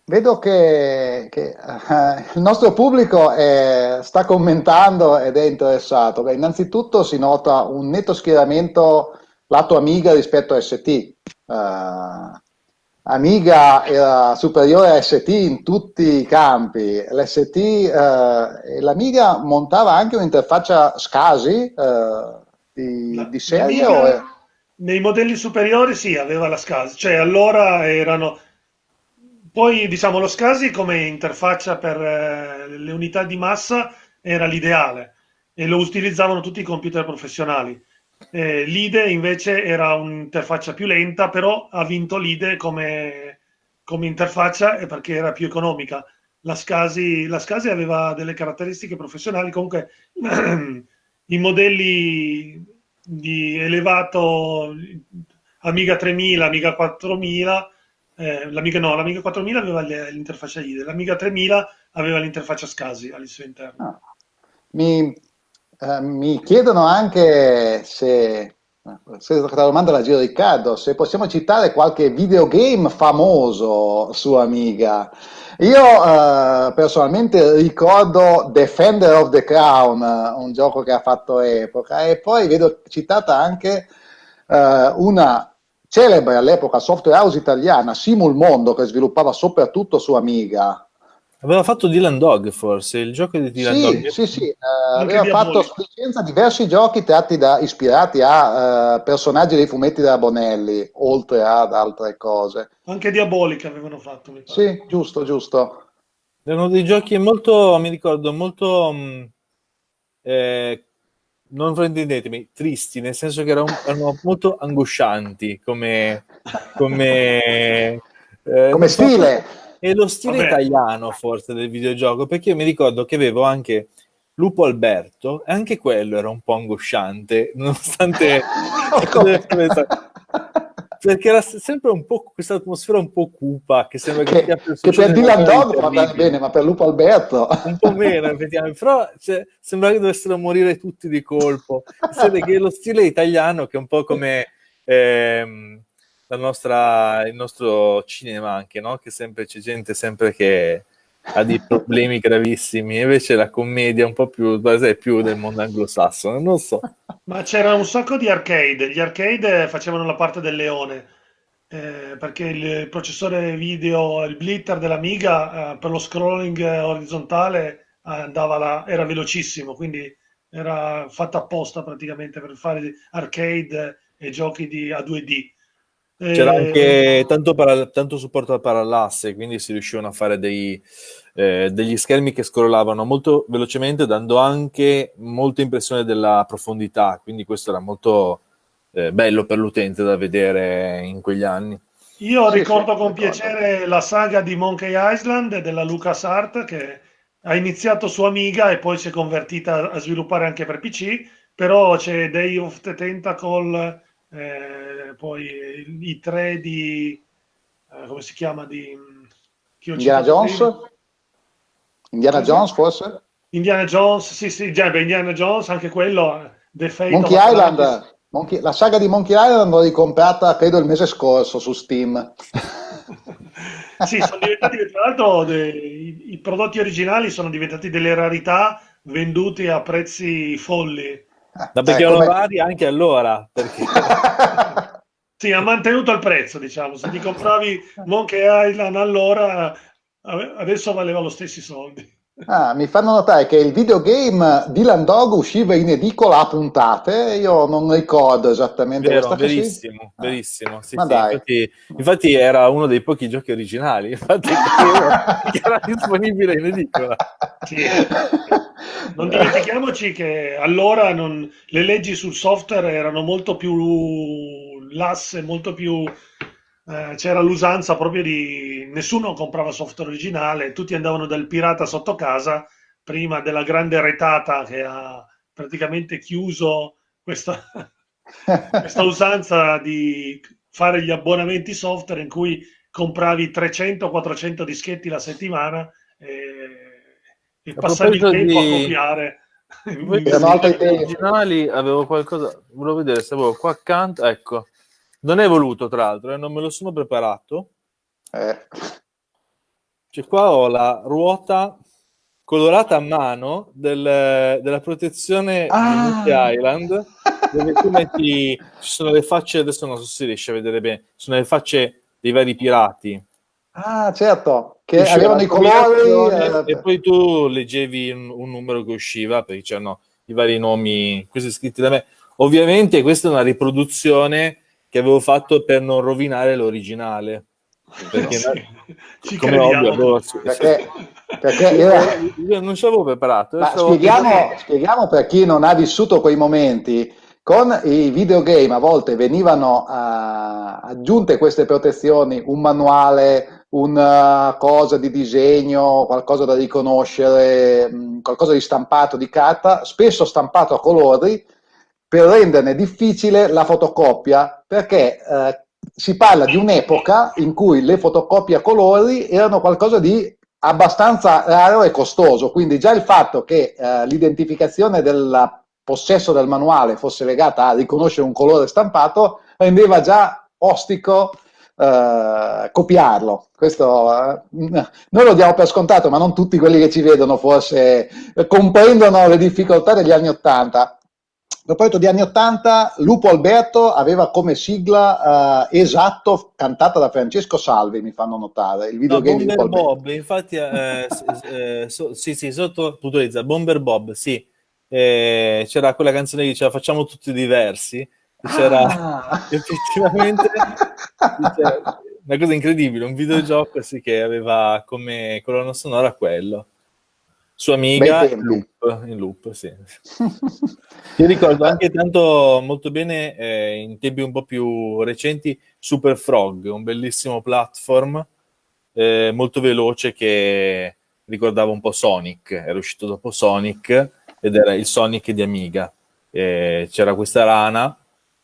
Vedo che, che uh, il nostro pubblico è, sta commentando ed è interessato. Beh, innanzitutto si nota un netto schieramento lato Amiga rispetto a ST. Uh, Amiga era superiore a ST in tutti i campi. L'ST, uh, l'Amiga montava anche un'interfaccia SCSI di, di, serie? Nei modelli superiori sì, aveva la SCSI, cioè allora erano poi diciamo lo SCSI come interfaccia per eh, le unità di massa era l'ideale e lo utilizzavano tutti i computer professionali. Eh, L'IDE invece era un'interfaccia più lenta, però ha vinto l'IDE come, come interfaccia perché era più economica. La SCSI, la SCSI aveva delle caratteristiche professionali, comunque i modelli di elevato Amiga 3000, Amiga 4000 eh, l'Amiga no, l'Amiga 4000 aveva l'interfaccia IDE, l'Amiga 3000 aveva l'interfaccia SCSI al suo interno. Ah. Mi, eh, mi, chiedono anche se, se la domanda la giro Riccardo, se possiamo citare qualche videogame famoso su Amiga. Io eh, personalmente ricordo Defender of the Crown, un gioco che ha fatto epoca, e poi vedo citata anche eh, una celebre all'epoca software house italiana, Simul Mondo, che sviluppava soprattutto su Amiga. Aveva fatto Dylan Dog, forse, il gioco di Dylan sì, Dog. Sì, sì, eh, aveva fatto su licenza diversi giochi tratti da, ispirati a uh, personaggi dei fumetti della Bonelli, oltre ad altre cose. Anche Diabolica avevano fatto, mi pare. Sì, giusto, giusto. Erano dei giochi molto, mi ricordo, molto... Mh, mm, eh, non fraintendetemi, tristi, nel senso che erano, erano molto angoscianti come, come, eh, come stile. E lo stile Vabbè. italiano forse del videogioco, perché io mi ricordo che avevo anche Lupo Alberto, e anche quello era un po' angosciante, nonostante... perché era sempre un po' questa atmosfera un po' cupa che sembra che, che, che per Dylan Dog va bene, bene, ma per Lupo Alberto. Un po' meno effettivamente. Però cioè, sembra che dovessero morire tutti di colpo. Sede che lo stile italiano che è un po' come ehm, la nostra, il nostro cinema anche no? che sempre c'è gente sempre che ha dei problemi gravissimi, invece la commedia è un po' più, più del mondo anglosassone, non so. Ma c'era un sacco di arcade, gli arcade facevano la parte del leone, eh, perché il processore video, il blitter dell'Amiga eh, per lo scrolling orizzontale andava là, era velocissimo, quindi era fatta apposta praticamente per fare arcade e giochi di, a 2D. C'era eh, anche tanto, para- tanto, supporto al parallasse, quindi si riuscivano a fare dei, eh, degli schermi che scrollavano molto velocemente, dando anche molta impressione della profondità, quindi questo era molto eh, bello per l'utente da vedere in quegli anni. Io sì, ricordo sì, con ricordo. piacere la saga di Monkey Island della LucasArt che ha iniziato su Amiga e poi si è convertita a sviluppare anche per PC, però c'è Day of the Tentacle eh, poi i tre di eh, come si chiama di Indiana Jones? prima? Indiana? Jones forse? Indiana Jones sì sì già, beh, Indiana Jones anche quello eh, The Fate Monkey Island. Monkey, la saga di Monkey Island l'ho ricomprata credo il mese scorso su Steam. Sì sono diventati tra l'altro de, i, i prodotti originali sono diventati delle rarità vendute a prezzi folli Eh, erano vari anche allora. Perché... sì, ha mantenuto il prezzo, diciamo. Se ti compravi Monkey Island allora, adesso valeva lo stessi soldi. Ah, mi fanno notare che il videogame Dylan Dog usciva in edicola a puntate, io non ricordo esattamente Vero, questa verissimo, cosa. verissimo, sì, sì. Infatti, infatti, era uno dei pochi giochi originali, infatti che era disponibile in edicola. Sì. Non dimentichiamoci che allora non, le leggi sul software erano molto più lasse, molto più eh, c'era l'usanza proprio di nessuno comprava software originale, tutti andavano dal pirata sotto casa prima della grande retata che ha praticamente chiuso questa, questa usanza di fare gli abbonamenti software in cui compravi 300-400 dischetti la settimana e, e passavi il tempo di... a copiare. originali avevo qualcosa, volevo vedere se avevo qua accanto, ecco, non è voluto, tra l'altro, eh, non me lo sono preparato. Eh. Cioè, qua ho la ruota colorata a mano del, della protezione ah. di Island, dove tu metti, ci sono le facce, adesso non so se si riesce a vedere bene, sono le facce dei vari pirati. Ah, certo, che Usciva avevano i colori. Eh, e poi tu leggevi un, un, numero che usciva, perché c'erano i vari nomi, questi scritti da me. Ovviamente questa è una riproduzione che avevo fatto per non rovinare l'originale. Perché ci come ovvio, avevo, perché, perché era... io non ci avevo preparato. Spieghiamo, per... spieghiamo, per chi non ha vissuto quei momenti. Con i videogame a volte venivano uh, aggiunte queste protezioni, un manuale, una cosa di disegno, qualcosa da riconoscere, mh, qualcosa di stampato di carta, spesso stampato a colori, per renderne difficile la fotocopia, perché eh, si parla di un'epoca in cui le fotocopie a colori erano qualcosa di abbastanza raro e costoso, quindi già il fatto che eh, l'identificazione del possesso del manuale fosse legata a riconoscere un colore stampato rendeva già ostico eh, copiarlo. Questo eh, noi lo diamo per scontato, ma non tutti quelli che ci vedono forse comprendono le difficoltà degli anni Ottanta. Proposito di anni 80, Lupo Alberto aveva come sigla uh, esatto cantata da Francesco Salvi, mi fanno notare. Il videogame no, Bomber Bob, infatti, eh, eh, so, sì, sì, sotto puntualizza, Bomber Bob, sì. Eh, c'era quella canzone che diceva facciamo tutti diversi. C'era ah. effettivamente c'era una cosa incredibile, un videogioco sì, che aveva come colonna sonora quello sua amiga in loop, in loop sì. Io ricordo anche tanto molto bene eh, in tempi un po' più recenti Super Frog, un bellissimo platform eh, molto veloce che ricordava un po' Sonic, era uscito dopo Sonic ed era il Sonic di Amiga. Eh, c'era questa rana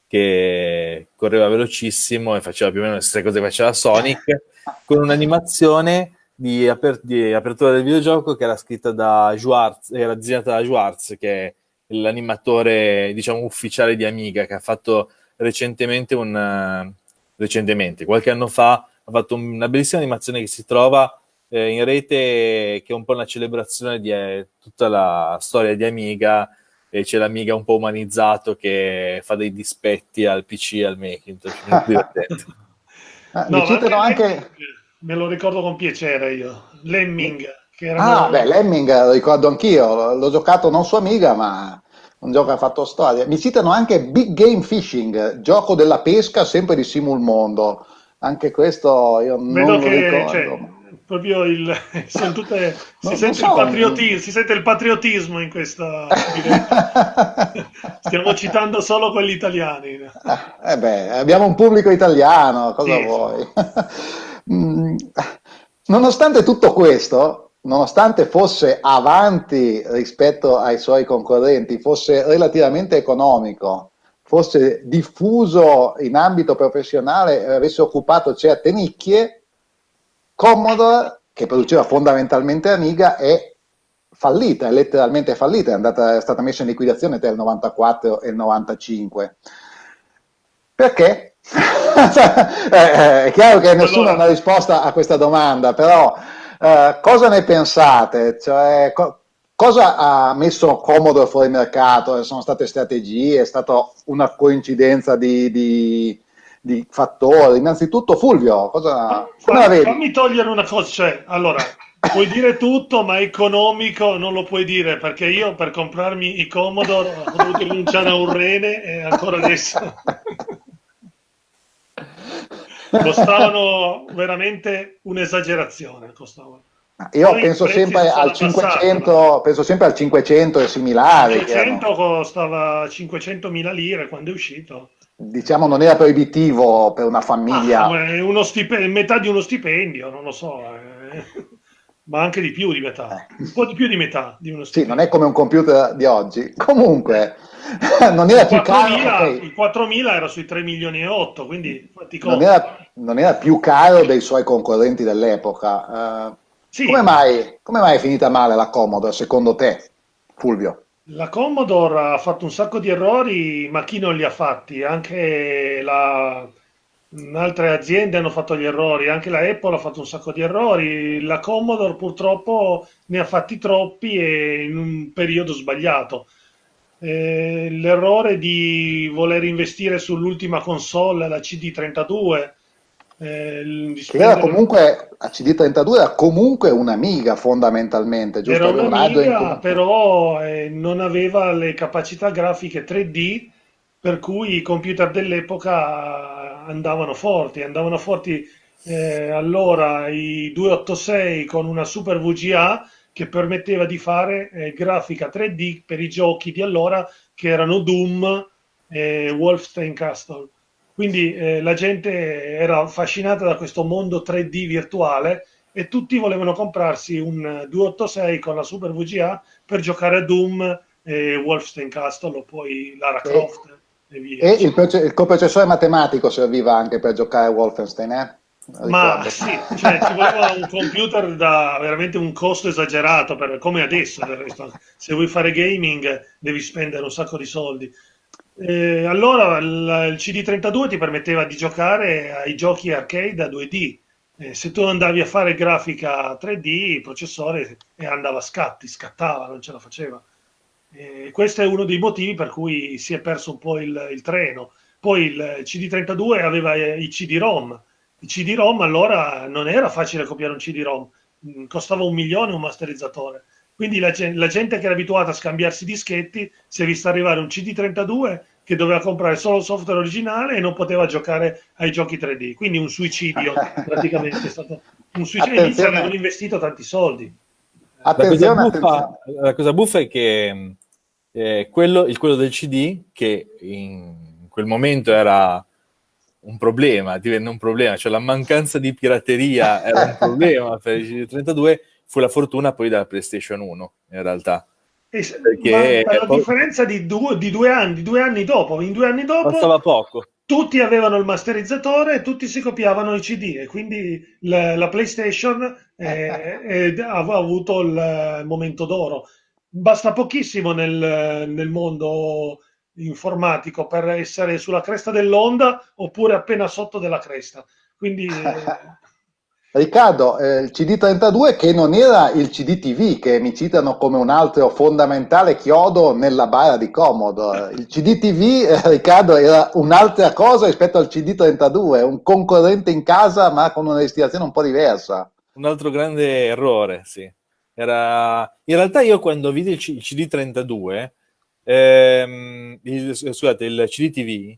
che correva velocissimo e faceva più o meno le stesse cose che faceva Sonic con un'animazione di, aper- di, apertura del videogioco che era scritta da Schwartz, era disegnata da Schwartz, che è l'animatore, diciamo, ufficiale di Amiga, che ha fatto recentemente un... Recentemente, qualche anno fa, ha fatto una bellissima animazione che si trova eh, in rete, che è un po' una celebrazione di eh, tutta la storia di Amiga, e c'è l'Amiga un po' umanizzato che fa dei dispetti al PC e al Macintosh, molto divertente. ah, no, citano anche me lo ricordo con piacere io. Lemming. Che era ah, beh, Lemming lo ricordo anch'io, l'ho giocato non su Amiga, ma un gioco che ha fatto storia. Mi citano anche Big Game Fishing, gioco della pesca sempre di Simul Mondo. Anche questo io Vedo non lo ricordo. Cioè, proprio il, tutte, si, sente so. il patrioti, si, sente il patriottismo in questa stiamo citando solo quelli italiani eh beh, abbiamo un pubblico italiano cosa sì, vuoi Mm, nonostante tutto questo, nonostante fosse avanti rispetto ai suoi concorrenti, fosse relativamente economico, fosse diffuso in ambito professionale e avesse occupato certe nicchie, Commodore, che produceva fondamentalmente Amiga, è fallita, è letteralmente fallita, è, andata, è stata messa in liquidazione tra il 94 e il 95. Perché? Eh, eh, è chiaro che nessuno allora... ha una risposta a questa domanda, però eh, cosa ne pensate? Cioè, co cosa ha messo Commodore fuori mercato? Sono state strategie, è stata una coincidenza di, di, di fattori. Innanzitutto, Fulvio, cosa, come la vedi? Fammi togliere una cosa, cioè, allora, puoi dire tutto, ma economico non lo puoi dire, perché io per comprarmi i Commodore ho dovuto rinunciare a un rene e ancora adesso... costavano veramente un'esagerazione. Costavano. Io Poi penso sempre al 500, passati, penso sempre al 500 e similari. 500 costava 500.000 lire quando è uscito. Diciamo non era proibitivo per una famiglia. Ah, metà di uno stipendio, non lo so. Eh. Ma anche di più di metà, eh. un po' di più di metà di uno stipendio. Sì, non è come un computer di oggi. Comunque, non era più caro. Okay. Il 4000 era sui 3 milioni e 8, quindi non era, non era, più caro dei suoi concorrenti dell'epoca. Uh, sì. come, mai, come mai è finita male la Commodore, secondo te, Fulvio? La Commodore ha fatto un sacco di errori, ma chi non li ha fatti? Anche la, altre aziende hanno fatto gli errori, anche la Apple ha fatto un sacco di errori, la Commodore purtroppo ne ha fatti troppi e in un periodo sbagliato. Eh, l'errore di voler investire sull'ultima console, la CD32. Eh, era comunque, la CD32 era comunque un'amiga fondamentalmente, giusto? Era un'amiga, però eh, non aveva le capacità grafiche 3D per cui i computer dell'epoca andavano forti, andavano forti eh, allora i 286 con una Super VGA che permetteva di fare eh, grafica 3D per i giochi di allora che erano Doom e Wolfenstein Castle. Quindi eh, la gente era affascinata da questo mondo 3D virtuale e tutti volevano comprarsi un 286 con la Super VGA per giocare a Doom e Wolfenstein Castle o poi Lara Croft. E, e il, il coprocessore matematico serviva anche per giocare a Wolfenstein, eh? Ma sì, cioè, ci voleva un computer da veramente un costo esagerato, per, come adesso del resto. Se vuoi fare gaming devi spendere un sacco di soldi. Eh, allora il, il, CD32 ti permetteva di giocare ai giochi arcade a 2D. Eh, se tu andavi a fare grafica 3D, il processore andava a scatti, scattava, non ce la faceva. Eh, questo è uno dei motivi per cui si è perso un po' il, il treno. Poi il CD32 aveva i CD-ROM CD-ROM allora non era facile copiare un CD-ROM, mm, costava un milione un masterizzatore. Quindi la, la, gente che era abituata a scambiarsi dischetti si è vista arrivare un CD32 che doveva comprare solo il software originale e non poteva giocare ai giochi 3D. Quindi un suicidio, praticamente è stato un suicidio. Inizio avevano investito tanti soldi. La cosa, buffa, la cosa buffa è che eh, quello, il, quello del CD, che in quel momento era un problema, divenne un problema, cioè la mancanza di pirateria era un problema per il CD32, fu la fortuna poi della PlayStation 1 in realtà. Perché per la poi... differenza di due, di due, anni, due anni dopo, in due anni dopo Bastava poco. tutti avevano il masterizzatore e tutti si copiavano i CD e quindi la, la PlayStation eh, eh, ha avuto il momento d'oro. Basta pochissimo nel, nel mondo informatico per essere sulla cresta dell'onda oppure appena sotto della cresta. Quindi... Riccardo, eh, il CD32 che non era il CDTV che mi citano come un altro fondamentale chiodo nella bara di Commodore. Il CDTV, eh, Riccardo, era un'altra cosa rispetto al CD32, un concorrente in casa ma con una destinazione un po' diversa. Un altro grande errore, sì. Era... In realtà io quando vidi il, C- il CD32 ehm, il, scusate, il CDTV,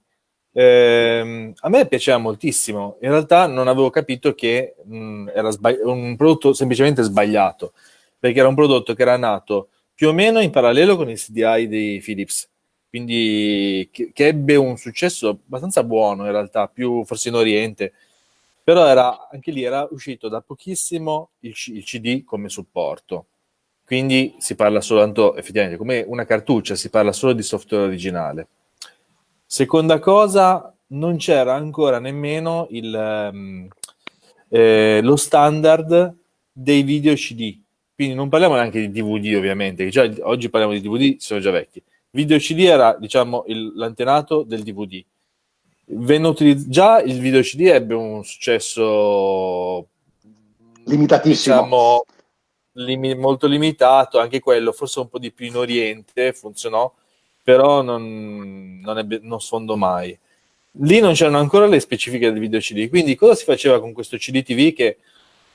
ehm, a me piaceva moltissimo. In realtà non avevo capito che mh, era un prodotto semplicemente sbagliato, perché era un prodotto che era nato più o meno in parallelo con il CDI di Philips, quindi che, che ebbe un successo abbastanza buono in realtà, più forse in Oriente, però era, anche lì era uscito da pochissimo il, il CD come supporto quindi si parla soltanto, effettivamente, come una cartuccia, si parla solo di software originale. Seconda cosa, non c'era ancora nemmeno il, um, eh, lo standard dei video CD. Quindi non parliamo neanche di DVD, ovviamente, già oggi parliamo di DVD, sono già vecchi. Video CD era, diciamo, l'antenato del DVD. Già il video CD ebbe un successo limitatissimo. Diciamo, lim- molto limitato, anche quello, forse un po' di più in Oriente, funzionò, però non, non, ebbe, non sfondò mai. Lì non c'erano ancora le specifiche del video CD, quindi cosa si faceva con questo CD TV che,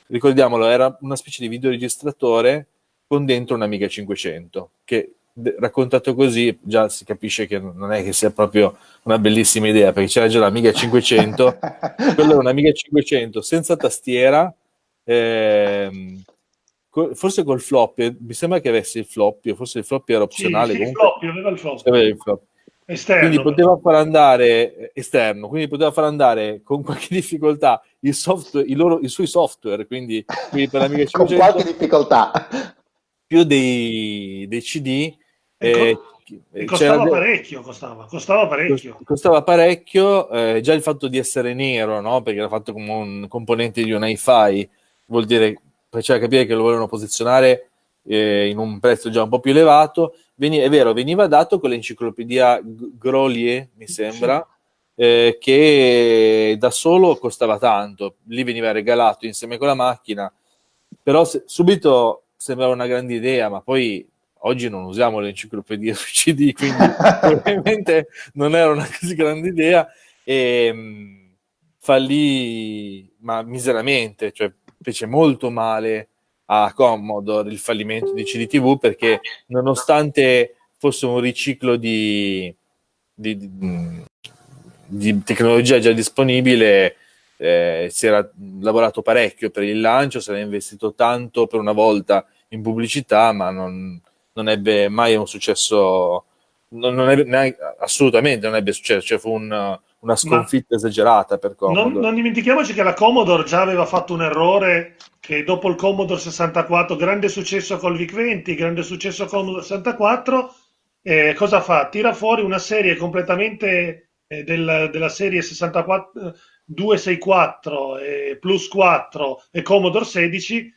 ricordiamolo, era una specie di videoregistratore con dentro un Amiga 500, che raccontato così già si capisce che non è che sia proprio una bellissima idea perché c'era già l'Amiga 500 quello era un'Amiga 500 senza tastiera ehm, forse col floppy mi sembra che avesse il floppy forse il floppy era opzionale sì, sì, comunque, il floppy, aveva il floppy. Aveva il floppy. Esterno, quindi poteva far andare eh, esterno, quindi poteva far andare con qualche difficoltà il software, i, loro, i suoi software, quindi, quindi per l'Amiga 500 con qualche difficoltà più dei, dei CD eh, e costava parecchio, costava, costava parecchio. Costava parecchio, eh, già il fatto di essere nero, no? perché era fatto come un componente di un hi-fi, vuol dire, faceva capire che lo volevano posizionare eh, in un prezzo già un po' più elevato. Veni, è vero, veniva dato con l'enciclopedia Grolier, mi sembra, eh, che da solo costava tanto, lì veniva regalato insieme con la macchina, però se, subito sembrava una grande idea, ma poi oggi non usiamo l'enciclopedia su CD, quindi probabilmente non era una così grande idea. E mh, mm, fallì ma miseramente, cioè fece molto male a Commodore il fallimento di CDTV perché nonostante fosse un riciclo di, di, di, di tecnologia già disponibile eh, si era lavorato parecchio per il lancio, si era investito tanto per una volta in pubblicità ma non, non ebbe mai un successo, non, non ebbe, neanche, assolutamente non ebbe successo, cioè fu un, una sconfitta Ma esagerata per Commodore. Non, non, dimentichiamoci che la Commodore già aveva fatto un errore che dopo il Commodore 64, grande successo col VIC-20, grande successo con Commodore 64, eh, cosa fa? Tira fuori una serie completamente eh, del, della serie 64, 264 eh, plus 4 e Commodore 16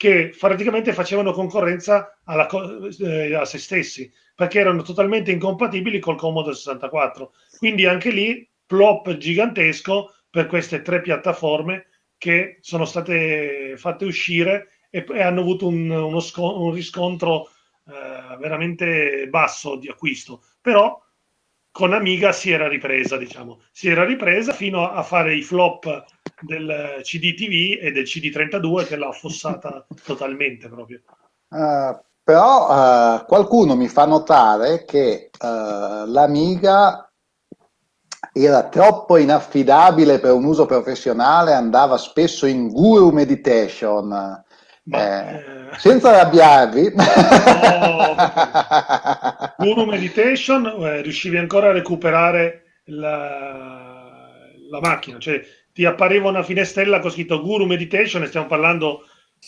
che praticamente facevano concorrenza alla, eh, a se stessi, perché erano totalmente incompatibili col Commodore 64. Quindi anche lì, plop gigantesco per queste tre piattaforme che sono state fatte uscire e, e hanno avuto un, uno un riscontro eh, veramente basso di acquisto. Però con Amiga si era ripresa, diciamo, si era ripresa fino a fare i flop del CD TV e del CD32 che l'ha affossata totalmente proprio. Uh, però uh, qualcuno mi fa notare che uh, l'Amiga era troppo inaffidabile per un uso professionale, andava spesso in guru meditation. Ma, eh, senza arrabbiarvi, no, guru meditation eh, riuscivi ancora a recuperare la, la macchina, cioè ti appariva una finestrella con scritto Guru Meditation, e stiamo parlando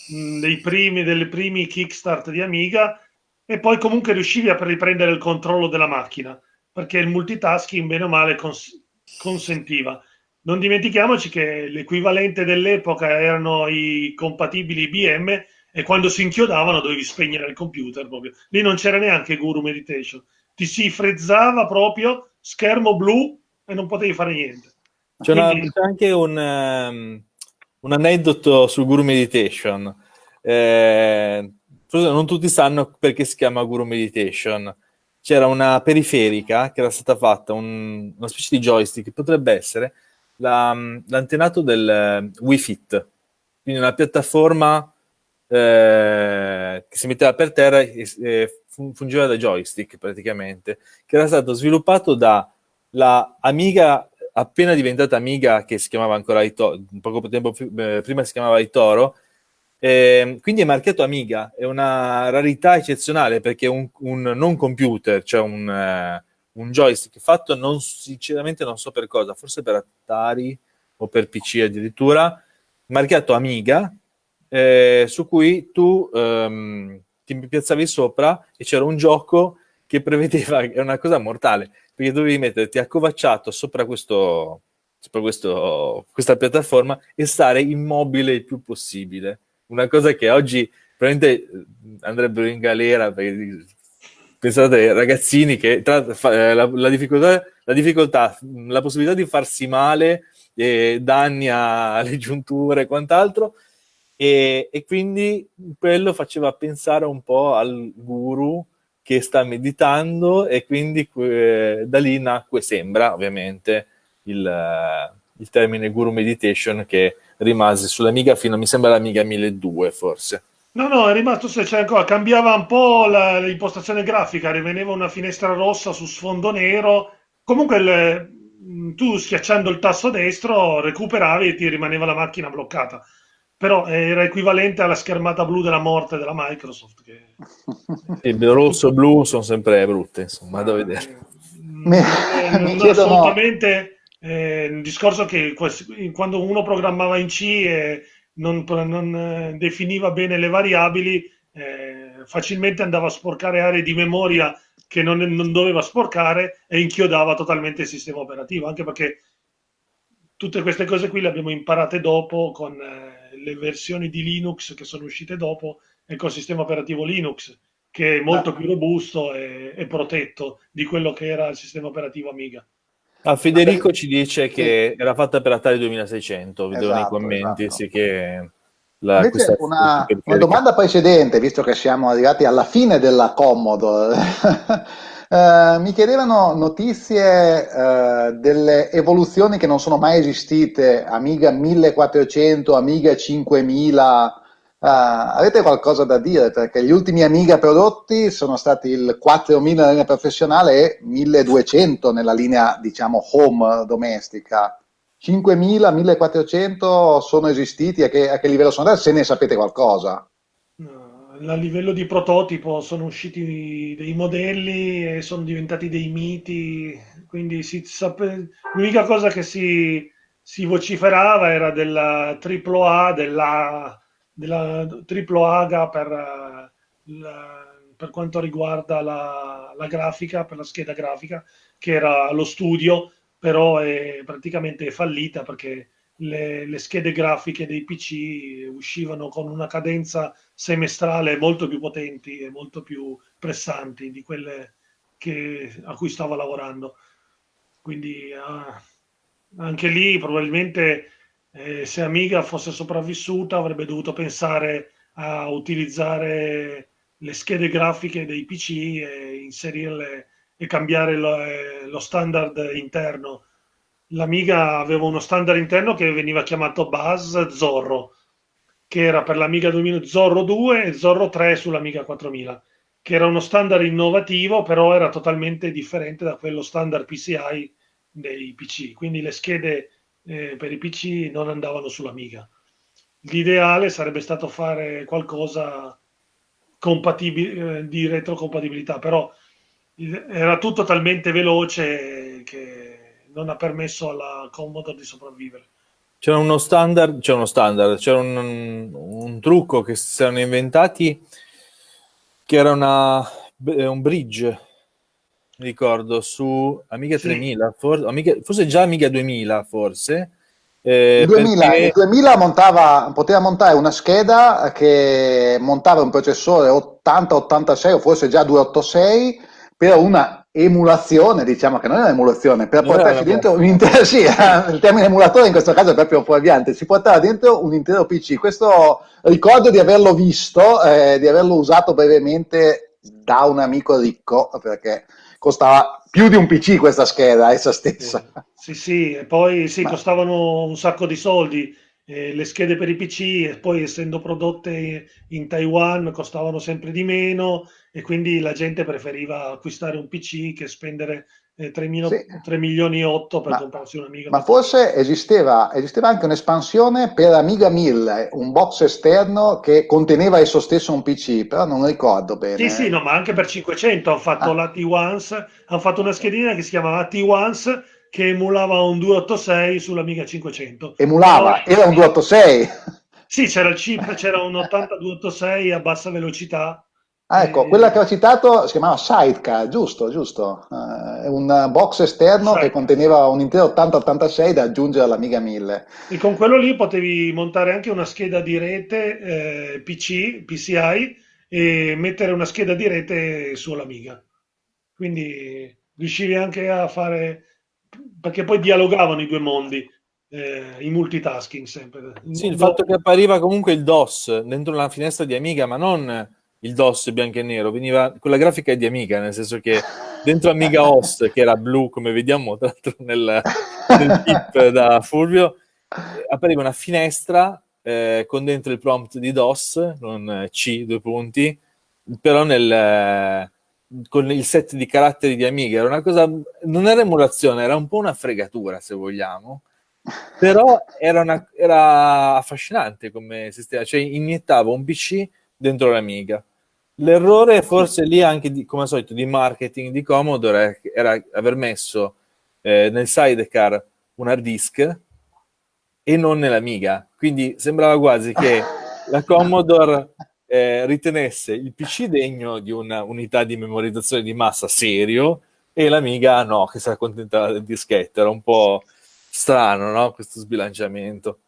mh, dei primi, delle primi kickstart di Amiga, e poi comunque riuscivi a riprendere il controllo della macchina, perché il multitasking, bene o male, cons- consentiva. Non dimentichiamoci che l'equivalente dell'epoca erano i compatibili IBM e quando si inchiodavano dovevi spegnere il computer proprio. Lì non c'era neanche Guru Meditation. Ti si frezzava proprio, schermo blu e non potevi fare niente. C'è, c'è anche un, um, un, aneddoto sul Guru Meditation. Eh, non tutti sanno perché si chiama Guru Meditation. C'era una periferica che era stata fatta, un, una specie di joystick, potrebbe essere la, l'antenato del uh, Wii Fit, quindi una piattaforma eh, che si metteva per terra e, e fungeva da joystick praticamente, che era stato sviluppato da la Amiga appena diventata Amiga, che si chiamava ancora Itoro, poco tempo eh, prima si chiamava Itoro, eh, quindi è marchiato Amiga, è una rarità eccezionale perché un, un non computer, cioè un, uh, un, joystick fatto non, sinceramente non so per cosa, forse per Atari o per PC addirittura, marchiato Amiga, eh, su cui tu um, ti piazzavi sopra e c'era un gioco che prevedeva, è una cosa mortale, perché dovevi metterti accovacciato sopra, questo, sopra questo, questa piattaforma e stare immobile il più possibile. Una cosa che oggi probabilmente eh, andrebbero in galera perché pensate ragazzini che tra, eh, la, la, difficoltà, la, difficoltà, la possibilità di farsi male, eh, danni alle giunture e quant'altro, e, e, quindi quello faceva pensare un po' al guru che sta meditando e quindi eh, da lì nacque, sembra ovviamente, il, il termine guru meditation che rimase sull'Amiga fino a, mi sembra, l'Amiga 1200 forse. No, no, è rimasto se c'è ancora, cambiava un po' la, l'impostazione grafica, rimaneva una finestra rossa su sfondo nero. Comunque il, tu schiacciando il tasto destro recuperavi e ti rimaneva la macchina bloccata. Però era equivalente alla schermata blu della morte della Microsoft. Che... Il rosso e blu sono sempre brutte, insomma, da vedere. Mi, mi chiedono... assolutamente eh, il discorso che quando uno programmava in C e non, non eh, definiva bene le variabili, eh, facilmente andava a sporcare aree di memoria che non, non, doveva sporcare e inchiodava totalmente il sistema operativo, anche perché tutte queste cose qui le abbiamo imparate dopo con eh, le versioni di Linux che sono uscite dopo e col sistema operativo Linux, che è molto più robusto e, e protetto di quello che era il sistema operativo Amiga. Ah, Federico ci dice che era fatta per Atari 2600, vedo esatto, nei commenti, esatto. sì che... La, Invece una, una, domanda precedente, visto che siamo arrivati alla fine della Commodore, eh, mi chiedevano notizie eh, delle evoluzioni che non sono mai esistite, Amiga 1400, Amiga 5000, Uh, avete qualcosa da dire? Perché gli ultimi Amiga prodotti sono stati il 4000 nella linea professionale e 1200 nella linea, diciamo, home domestica. 5000, 1400 sono esistiti? A che, a che livello sono andati? Se ne sapete qualcosa? a livello di prototipo sono usciti dei modelli e sono diventati dei miti, quindi sape... l'unica cosa che si, si vociferava era della AAA, della della triplo AGA per, la, per quanto riguarda la, la, grafica, per la scheda grafica, che era allo studio, però è praticamente fallita perché le, le, schede grafiche dei PC uscivano con una cadenza semestrale molto più potenti e molto più pressanti di quelle che, a cui stava lavorando. Quindi ah, anche lì probabilmente eh, se Amiga fosse sopravvissuta avrebbe dovuto pensare a utilizzare le schede grafiche dei PC e inserirle e cambiare lo, eh, lo standard interno. L'Amiga aveva uno standard interno che veniva chiamato Buzz Zorro, che era per l'Amiga 2000 Zorro 2 e Zorro 3 sull'Amiga 4000, che era uno standard innovativo, però era totalmente differente da quello standard PCI dei PC. Quindi le schede eh, per i PC non andavano sull'Amiga. L'ideale sarebbe stato fare qualcosa compatibile, eh, di retrocompatibilità, però era tutto talmente veloce che non ha permesso alla Commodore di sopravvivere. C'era uno standard, c'era uno standard, c'era un, un, trucco che si erano inventati che era una, un bridge ricordo, su Amiga sì. 3000, for, Amiga, forse già Amiga 2000, forse. Eh, il, 2000, perché... il 2000 montava, poteva montare una scheda che montava un processore 8086 o forse già 286 per una emulazione, diciamo che non è un'emulazione, per non portarci dentro un intero, sì, il termine emulatore in questo caso è proprio fuorviante, si portava dentro un intero PC. Questo ricordo di averlo visto, eh, di averlo usato brevemente da un amico ricco, perché costava più di un PC questa scheda essa stessa. Sì, sì, e poi sì, Ma... costavano un sacco di soldi. Eh, le schede per i PC e poi essendo prodotte in Taiwan costavano sempre di meno e quindi la gente preferiva acquistare un PC che spendere eh, 3, mil- sì. 3 milioni e 8 per ma, comprarsi un'Amiga. Ma forse esisteva, esisteva, anche un'espansione per Amiga 1000, un box esterno che conteneva esso stesso un PC, però non ricordo bene. Sì, sì, no, ma anche per 500 hanno fatto ah. la T1, hanno fatto una schedina che si chiamava T1 che emulava un 286 sull'Amiga 500. Emulava? Era un 286? Sì, c'era il chip, c'era un 8286 a bassa velocità Ah, ecco, quella che ho citato si chiamava Sidecar, giusto, giusto. Uh, un box esterno Sidecar. che conteneva un intero 8086 da aggiungere all'Amiga 1000. E con quello lì potevi montare anche una scheda di rete eh, PC, PCI e mettere una scheda di rete sull'Amiga. Quindi riuscivi anche a fare, perché poi dialogavano i due mondi. eh, i multitasking sempre. Il sì, il fatto che appariva comunque il DOS dentro la finestra di Amiga, ma non il DOS bianco e nero, veniva con la grafica di Amiga, nel senso che dentro Amiga OS, che era blu, come vediamo tra l'altro nel, nel tip da Fulvio, appariva una finestra eh, con dentro il prompt di DOS, non C, due punti, però nel, eh, con il set di caratteri di Amiga. Era una cosa, non era emulazione, era un po' una fregatura, se vogliamo. Però era, una, era affascinante come sistema, cioè iniettava un PC dentro l'Amiga. L'errore forse lì anche, di, come al solito, di marketing di Commodore era aver messo eh, nel sidecar un hard disk e non nell'Amiga. Quindi sembrava quasi che la Commodore eh, ritenesse il PC degno di una unità di memorizzazione di massa serio e l'Amiga no, che si accontentava del dischetto. Era un po' strano, no? Questo sbilanciamento.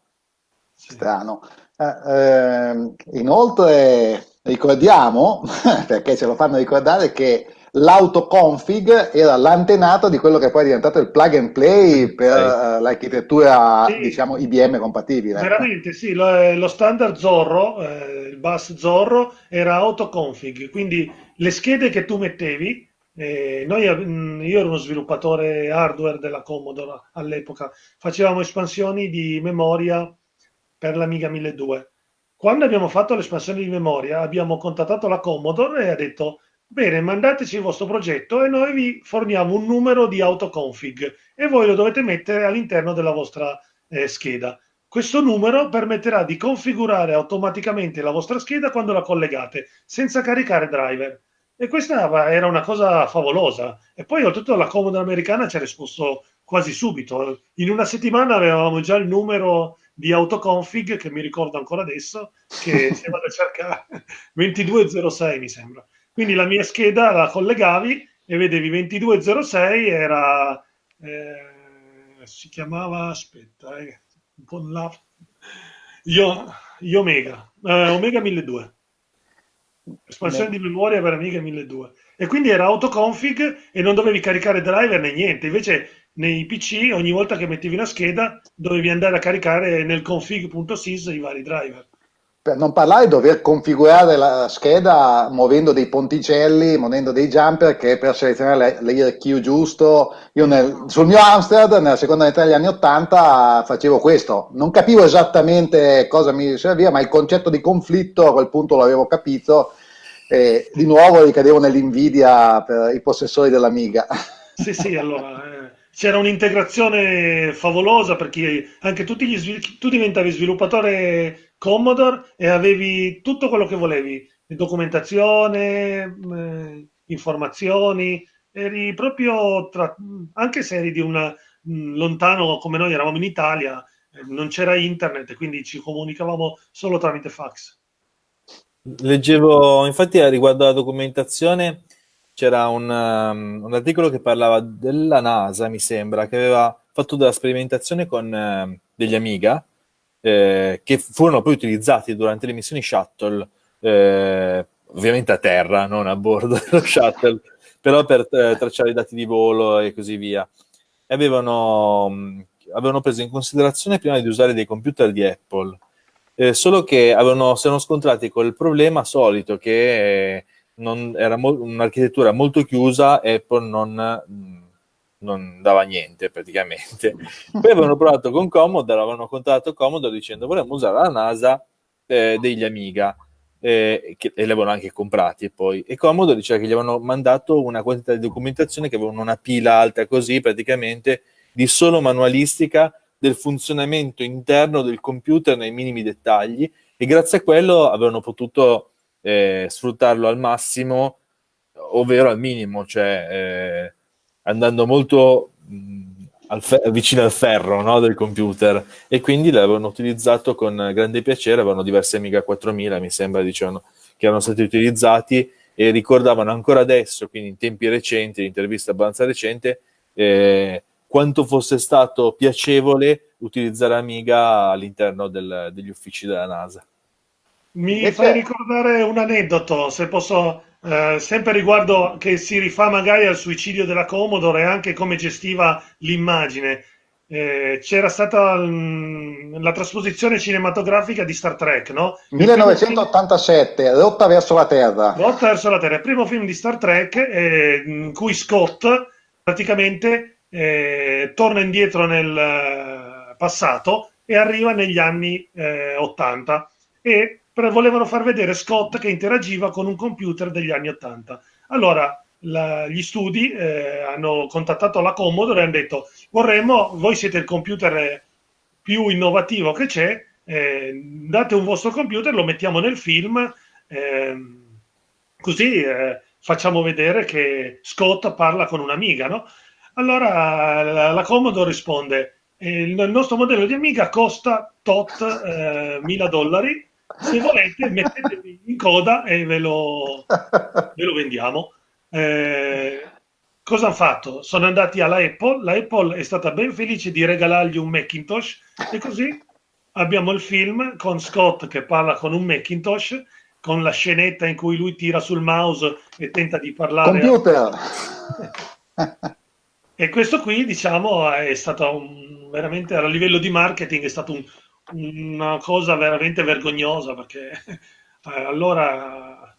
Strano. Eh, eh, inoltre ricordiamo, perché ce lo fanno ricordare, che l'autoconfig era l'antenato di quello che poi è diventato il plug and play per uh, l'architettura sì. diciamo IBM compatibile. Veramente sì, lo, eh, lo standard Zorro, eh, il bus Zorro era autoconfig, quindi le schede che tu mettevi, eh, noi, mm, io ero uno sviluppatore hardware della Commodore all'epoca, facevamo espansioni di memoria per l'Amiga 1200. Quando abbiamo fatto l'espansione di memoria abbiamo contattato la Commodore e ha detto Bene, mandateci il vostro progetto e noi vi forniamo un numero di autoconfig e voi lo dovete mettere all'interno della vostra eh, scheda. Questo numero permetterà di configurare automaticamente la vostra scheda quando la collegate, senza caricare driver. E questa era una cosa favolosa. E poi oltretutto la Commodore americana ci ha risposto quasi subito. In una settimana avevamo già il numero di autoconfig, che mi ricordo ancora adesso, che se vado a cercare 2206 mi sembra. Quindi la mia scheda la collegavi e vedevi 2206 era eh, si chiamava aspetta eh, un po' là io, io Omega eh, Omega 1200 espansione Beh. di memoria per Amiga 1200 e quindi era autoconfig e non dovevi caricare driver né niente invece nei PC ogni volta che mettevi una scheda dovevi andare a caricare nel config.sys i vari driver. Per non parlare di dover configurare la scheda muovendo dei ponticelli, muovendo dei jumper che per selezionare l'IRQ giusto, io nel, sul mio Amstrad nella seconda metà degli anni 80 facevo questo, non capivo esattamente cosa mi serviva, ma il concetto di conflitto a quel punto l'avevo capito e di nuovo ricadevo nell'invidia per i possessori dell'Amiga. Sì, sì, allora... C'era un'integrazione favolosa perché anche gli svil- tu diventavi sviluppatore Commodore e avevi tutto quello che volevi, documentazione, eh, informazioni, eri proprio tra, anche se eri di una lontano come noi eravamo in Italia, eh, non c'era internet, quindi ci comunicavamo solo tramite fax. Leggevo, infatti, riguardo alla documentazione, c'era un, um, un, articolo che parlava della NASA, mi sembra, che aveva fatto della sperimentazione con uh, degli Amiga, eh, che furono poi utilizzati durante le missioni shuttle, eh, ovviamente a terra, non a bordo dello shuttle, però per eh, tracciare i dati di volo e così via. E avevano, um, avevano preso in considerazione prima di usare dei computer di Apple, eh, solo che avevano, si erano scontrati col problema solito che non, era mo- un'architettura molto chiusa, Apple non, non dava niente praticamente. Poi avevano provato con Commodore, avevano contattato Commodore dicendo vorremmo usare la NASA eh, degli Amiga. Eh, che, e li avevano anche comprati e poi e Commodore diceva che gli avevano mandato una quantità di documentazione che avevano una pila alta così praticamente di solo manualistica del funzionamento interno del computer nei minimi dettagli e grazie a quello avevano potuto eh, sfruttarlo al massimo, ovvero al minimo, cioè eh, andando molto mh, al vicino al ferro no, del computer e quindi l'avevano utilizzato con grande piacere, avevano diversi Amiga 4000 mi sembra dicevano che erano stati utilizzati e ricordavano ancora adesso, quindi in tempi recenti, in intervista abbastanza recente, eh, quanto fosse stato piacevole utilizzare Amiga all'interno del, degli uffici della NASA. Mi e fai ricordare un aneddoto, se posso, eh, sempre riguardo che si rifà magari al suicidio della Commodore e anche come gestiva l'immagine. eh, c'era stata mh, mm, la trasposizione cinematografica di Star Trek, no? 1987, Rotta verso la Terra. Rotta verso la Terra, il primo film di Star Trek eh, in cui Scott praticamente eh, torna indietro nel eh, passato e arriva negli anni 80 eh, e volevano far vedere Scott che interagiva con un computer degli anni 80. Allora, la, gli studi eh, hanno contattato la Commodore e hanno detto vorremmo, voi siete il computer più innovativo che c'è, eh, date un vostro computer, lo mettiamo nel film, eh, così eh, facciamo vedere che Scott parla con un'amiga, no? Allora la, la Commodore risponde, eh, il, il, nostro modello di amiga costa tot eh, mila dollari, se volete mettetevi in coda e ve lo, ve lo vendiamo. Eh, cosa hanno fatto? Sono andati alla Apple, la Apple è stata ben felice di regalargli un Macintosh e così abbiamo il film con Scott che parla con un Macintosh con la scenetta in cui lui tira sul mouse e tenta di parlare. Computer! e questo qui, diciamo, è stato un, veramente a livello di marketing è stato un, una cosa veramente vergognosa perché eh, allora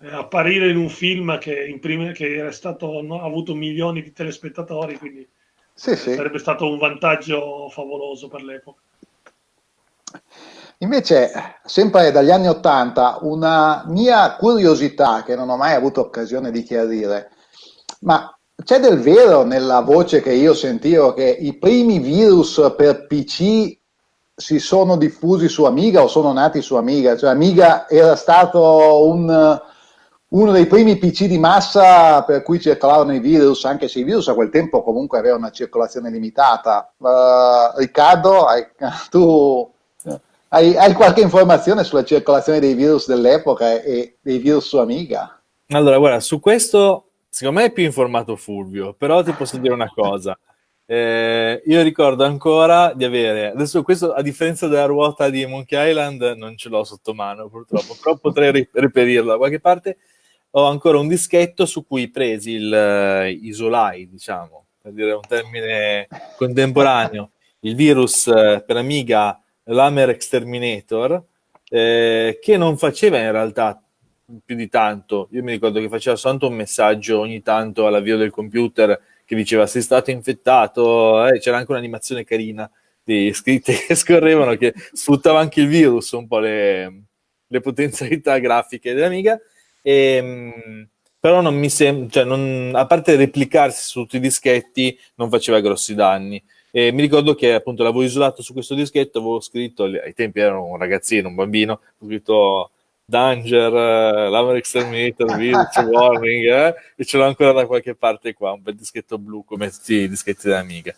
eh, apparire in un film che, in prime, che era stato, no, ha avuto milioni di telespettatori, quindi sì, sì. sarebbe stato un vantaggio favoloso per l'epoca. Invece, sempre dagli anni Ottanta, una mia curiosità che non ho mai avuto occasione di chiarire, ma c'è del vero nella voce che io sentivo che i primi virus per PC si sono diffusi su Amiga o sono nati su Amiga? Cioè Amiga era stato un, uno dei primi PC di massa per cui circolavano i virus, anche se i virus a quel tempo comunque avevano una circolazione limitata. Uh, Riccardo, hai, tu hai, hai, qualche informazione sulla circolazione dei virus dell'epoca e dei virus su Amiga? Allora, guarda, su questo secondo me è più informato Fulvio, però ti posso dire una cosa. Eh, io ricordo ancora di avere, adesso questo a differenza della ruota di Monkey Island non ce l'ho sotto mano purtroppo, però potrei reperirlo da qualche parte ho ancora un dischetto su cui presi il uh, Isolai, diciamo, per dire un termine contemporaneo, il virus uh, per Amiga Lamer Exterminator, eh, che non faceva in realtà più di tanto. Io mi ricordo che faceva soltanto un messaggio ogni tanto all'avvio del computer che diceva sei stato infettato, eh, c'era anche un'animazione carina di scritte che scorrevano che sfruttava anche il virus, un po' le, le potenzialità grafiche dell'Amiga e, ehm, però non mi sembra, cioè non, a parte replicarsi su tutti i dischetti, non faceva grossi danni. E mi ricordo che appunto l'avevo isolato su questo dischetto, avevo scritto, ai tempi ero un ragazzino, un bambino, ho scritto Danger, uh, Lamer Exterminator, Virus, Warning, eh? e ce l'ho ancora da qualche parte qua, un bel dischetto blu come tutti i dischetti dell'Amiga.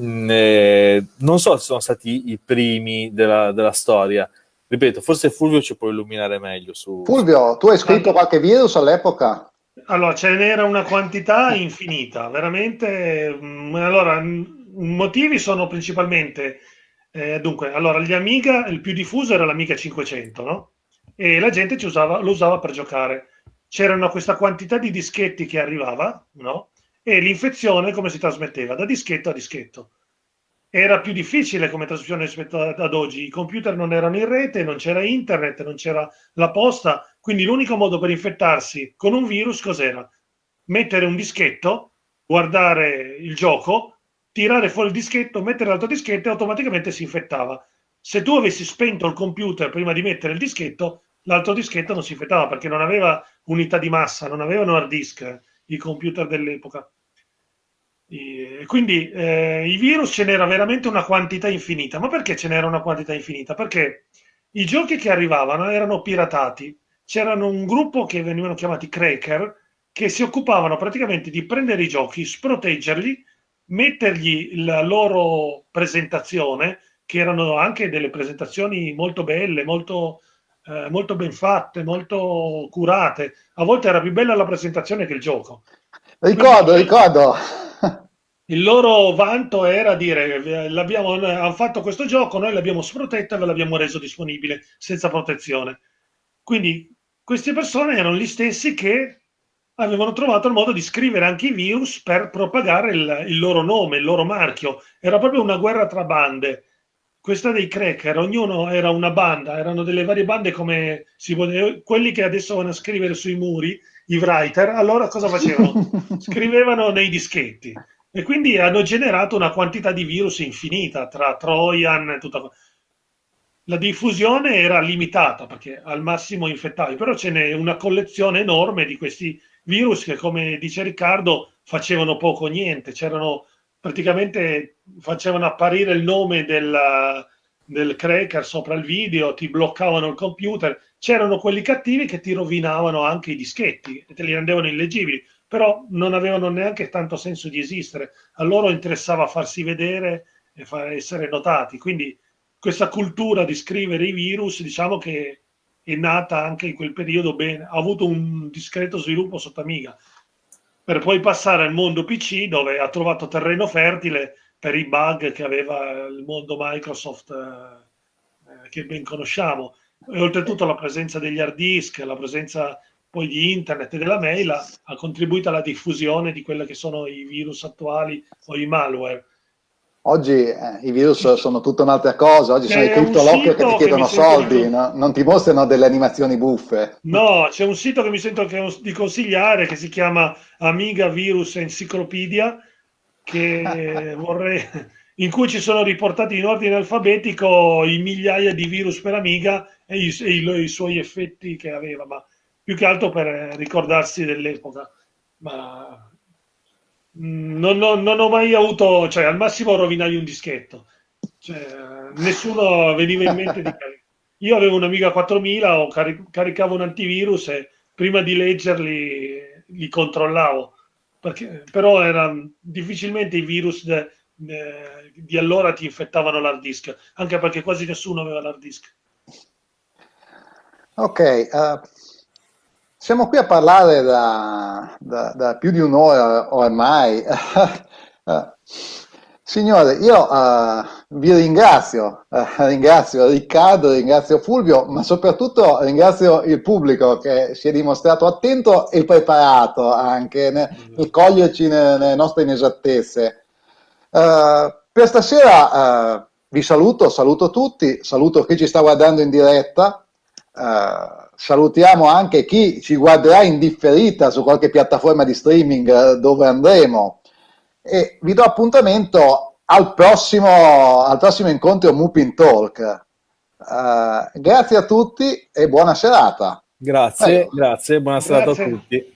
Mm, eh, non so se sono stati i primi della, della storia, ripeto, forse Fulvio ci può illuminare meglio su... Fulvio, tu hai scritto qualche virus all'epoca? Allora, ce n'era una quantità infinita, veramente. Mm, allora, i motivi sono principalmente... Eh, dunque, allora, gli Amiga, il più diffuso era l'Amiga 500, no? E la gente usava, lo usava per giocare. C'erano questa quantità di dischetti che arrivava, no? E l'infezione come si trasmetteva? Da dischetto a dischetto era più difficile come trasmissione rispetto ad oggi. I computer non erano in rete, non c'era internet, non c'era la posta, quindi l'unico modo per infettarsi con un virus cos'era? Mettere un dischetto, guardare il gioco, tirare fuori il dischetto, mettere l'altro dischetto e automaticamente si infettava. Se tu avessi spento il computer prima di mettere il dischetto, l'altro dischetto non si infettava perché non aveva unità di massa, non avevano hard disk i computer dell'epoca. E quindi eh, i virus ce n'era veramente una quantità infinita. Ma perché ce n'era una quantità infinita? Perché i giochi che arrivavano erano piratati. C'erano un gruppo che venivano chiamati cracker che si occupavano praticamente di prendere i giochi, sproteggerli, mettergli la loro presentazione, che erano anche delle presentazioni molto belle, molto, eh, molto ben fatte, molto curate. A volte era più bella la presentazione che il gioco. Ricordo, Quindi, ricordo il loro vanto era dire hanno fatto questo gioco, noi l'abbiamo sprotetto e ve l'abbiamo reso disponibile senza protezione. Quindi queste persone erano gli stessi che avevano trovato il modo di scrivere anche i virus per propagare il, il loro nome, il loro marchio. Era proprio una guerra tra bande questa dei cracker, ognuno era una banda, erano delle varie bande come si poteva, quelli che adesso vanno a scrivere sui muri, i writer, allora cosa facevano? Scrivevano nei dischetti e quindi hanno generato una quantità di virus infinita tra Trojan e tutta la diffusione era limitata perché al massimo infettavi, però ce n'è una collezione enorme di questi virus che, come dice Riccardo, facevano poco o niente. C'erano praticamente facevano apparire il nome del, del cracker sopra il video, ti bloccavano il computer. C'erano quelli cattivi che ti rovinavano anche i dischetti e te li rendevano illeggibili, però non avevano neanche tanto senso di esistere. A loro interessava farsi vedere e far essere notati. Quindi questa cultura di scrivere i virus, diciamo che è nata anche in quel periodo bene, ha avuto un discreto sviluppo sotto Amiga per poi passare al mondo PC dove ha trovato terreno fertile per i bug che aveva il mondo Microsoft eh, che ben conosciamo. E oltretutto la presenza degli hard disk, la presenza poi di internet e della mail ha, contribuito alla diffusione di quelli che sono i virus attuali o i malware. Oggi eh, i virus sono tutta un'altra cosa, oggi sono i cryptolocker che ti chiedono che soldi, no? non ti mostrano delle animazioni buffe. No, c'è un sito che mi sento di consigliare che si chiama Amiga Virus Encyclopedia, che vorrei, in cui ci sono riportati in ordine alfabetico i migliaia di virus per Amiga e i, e i, i suoi effetti che aveva, ma più che altro per ricordarsi dell'epoca. Ma non, non, non, ho mai avuto, cioè al massimo rovinavi un dischetto, cioè, nessuno veniva in mente di caricare. Io avevo un'Amiga 4000, o cari caricavo un antivirus e prima di leggerli li controllavo, perché, però erano difficilmente i virus de, de, di allora ti infettavano l'hard disk, anche perché quasi nessuno aveva l'hard disk. Ok, uh, siamo qui a parlare da, da, da più di un'ora ormai. Signore, io uh, vi ringrazio, uh, ringrazio Riccardo, ringrazio Fulvio, ma soprattutto ringrazio il pubblico che si è dimostrato attento e preparato anche nel, nel coglierci nelle, nelle, nostre inesattezze. Uh, per stasera vi saluto, saluto tutti, saluto chi ci sta guardando in diretta. Salutiamo anche chi ci guarderà in differita su qualche piattaforma di streaming eh, dove andremo e vi do appuntamento al prossimo, al prossimo incontro Mupin Talk. Uh, grazie a tutti e buona serata. Grazie, Prego. grazie, buona serata a tutti.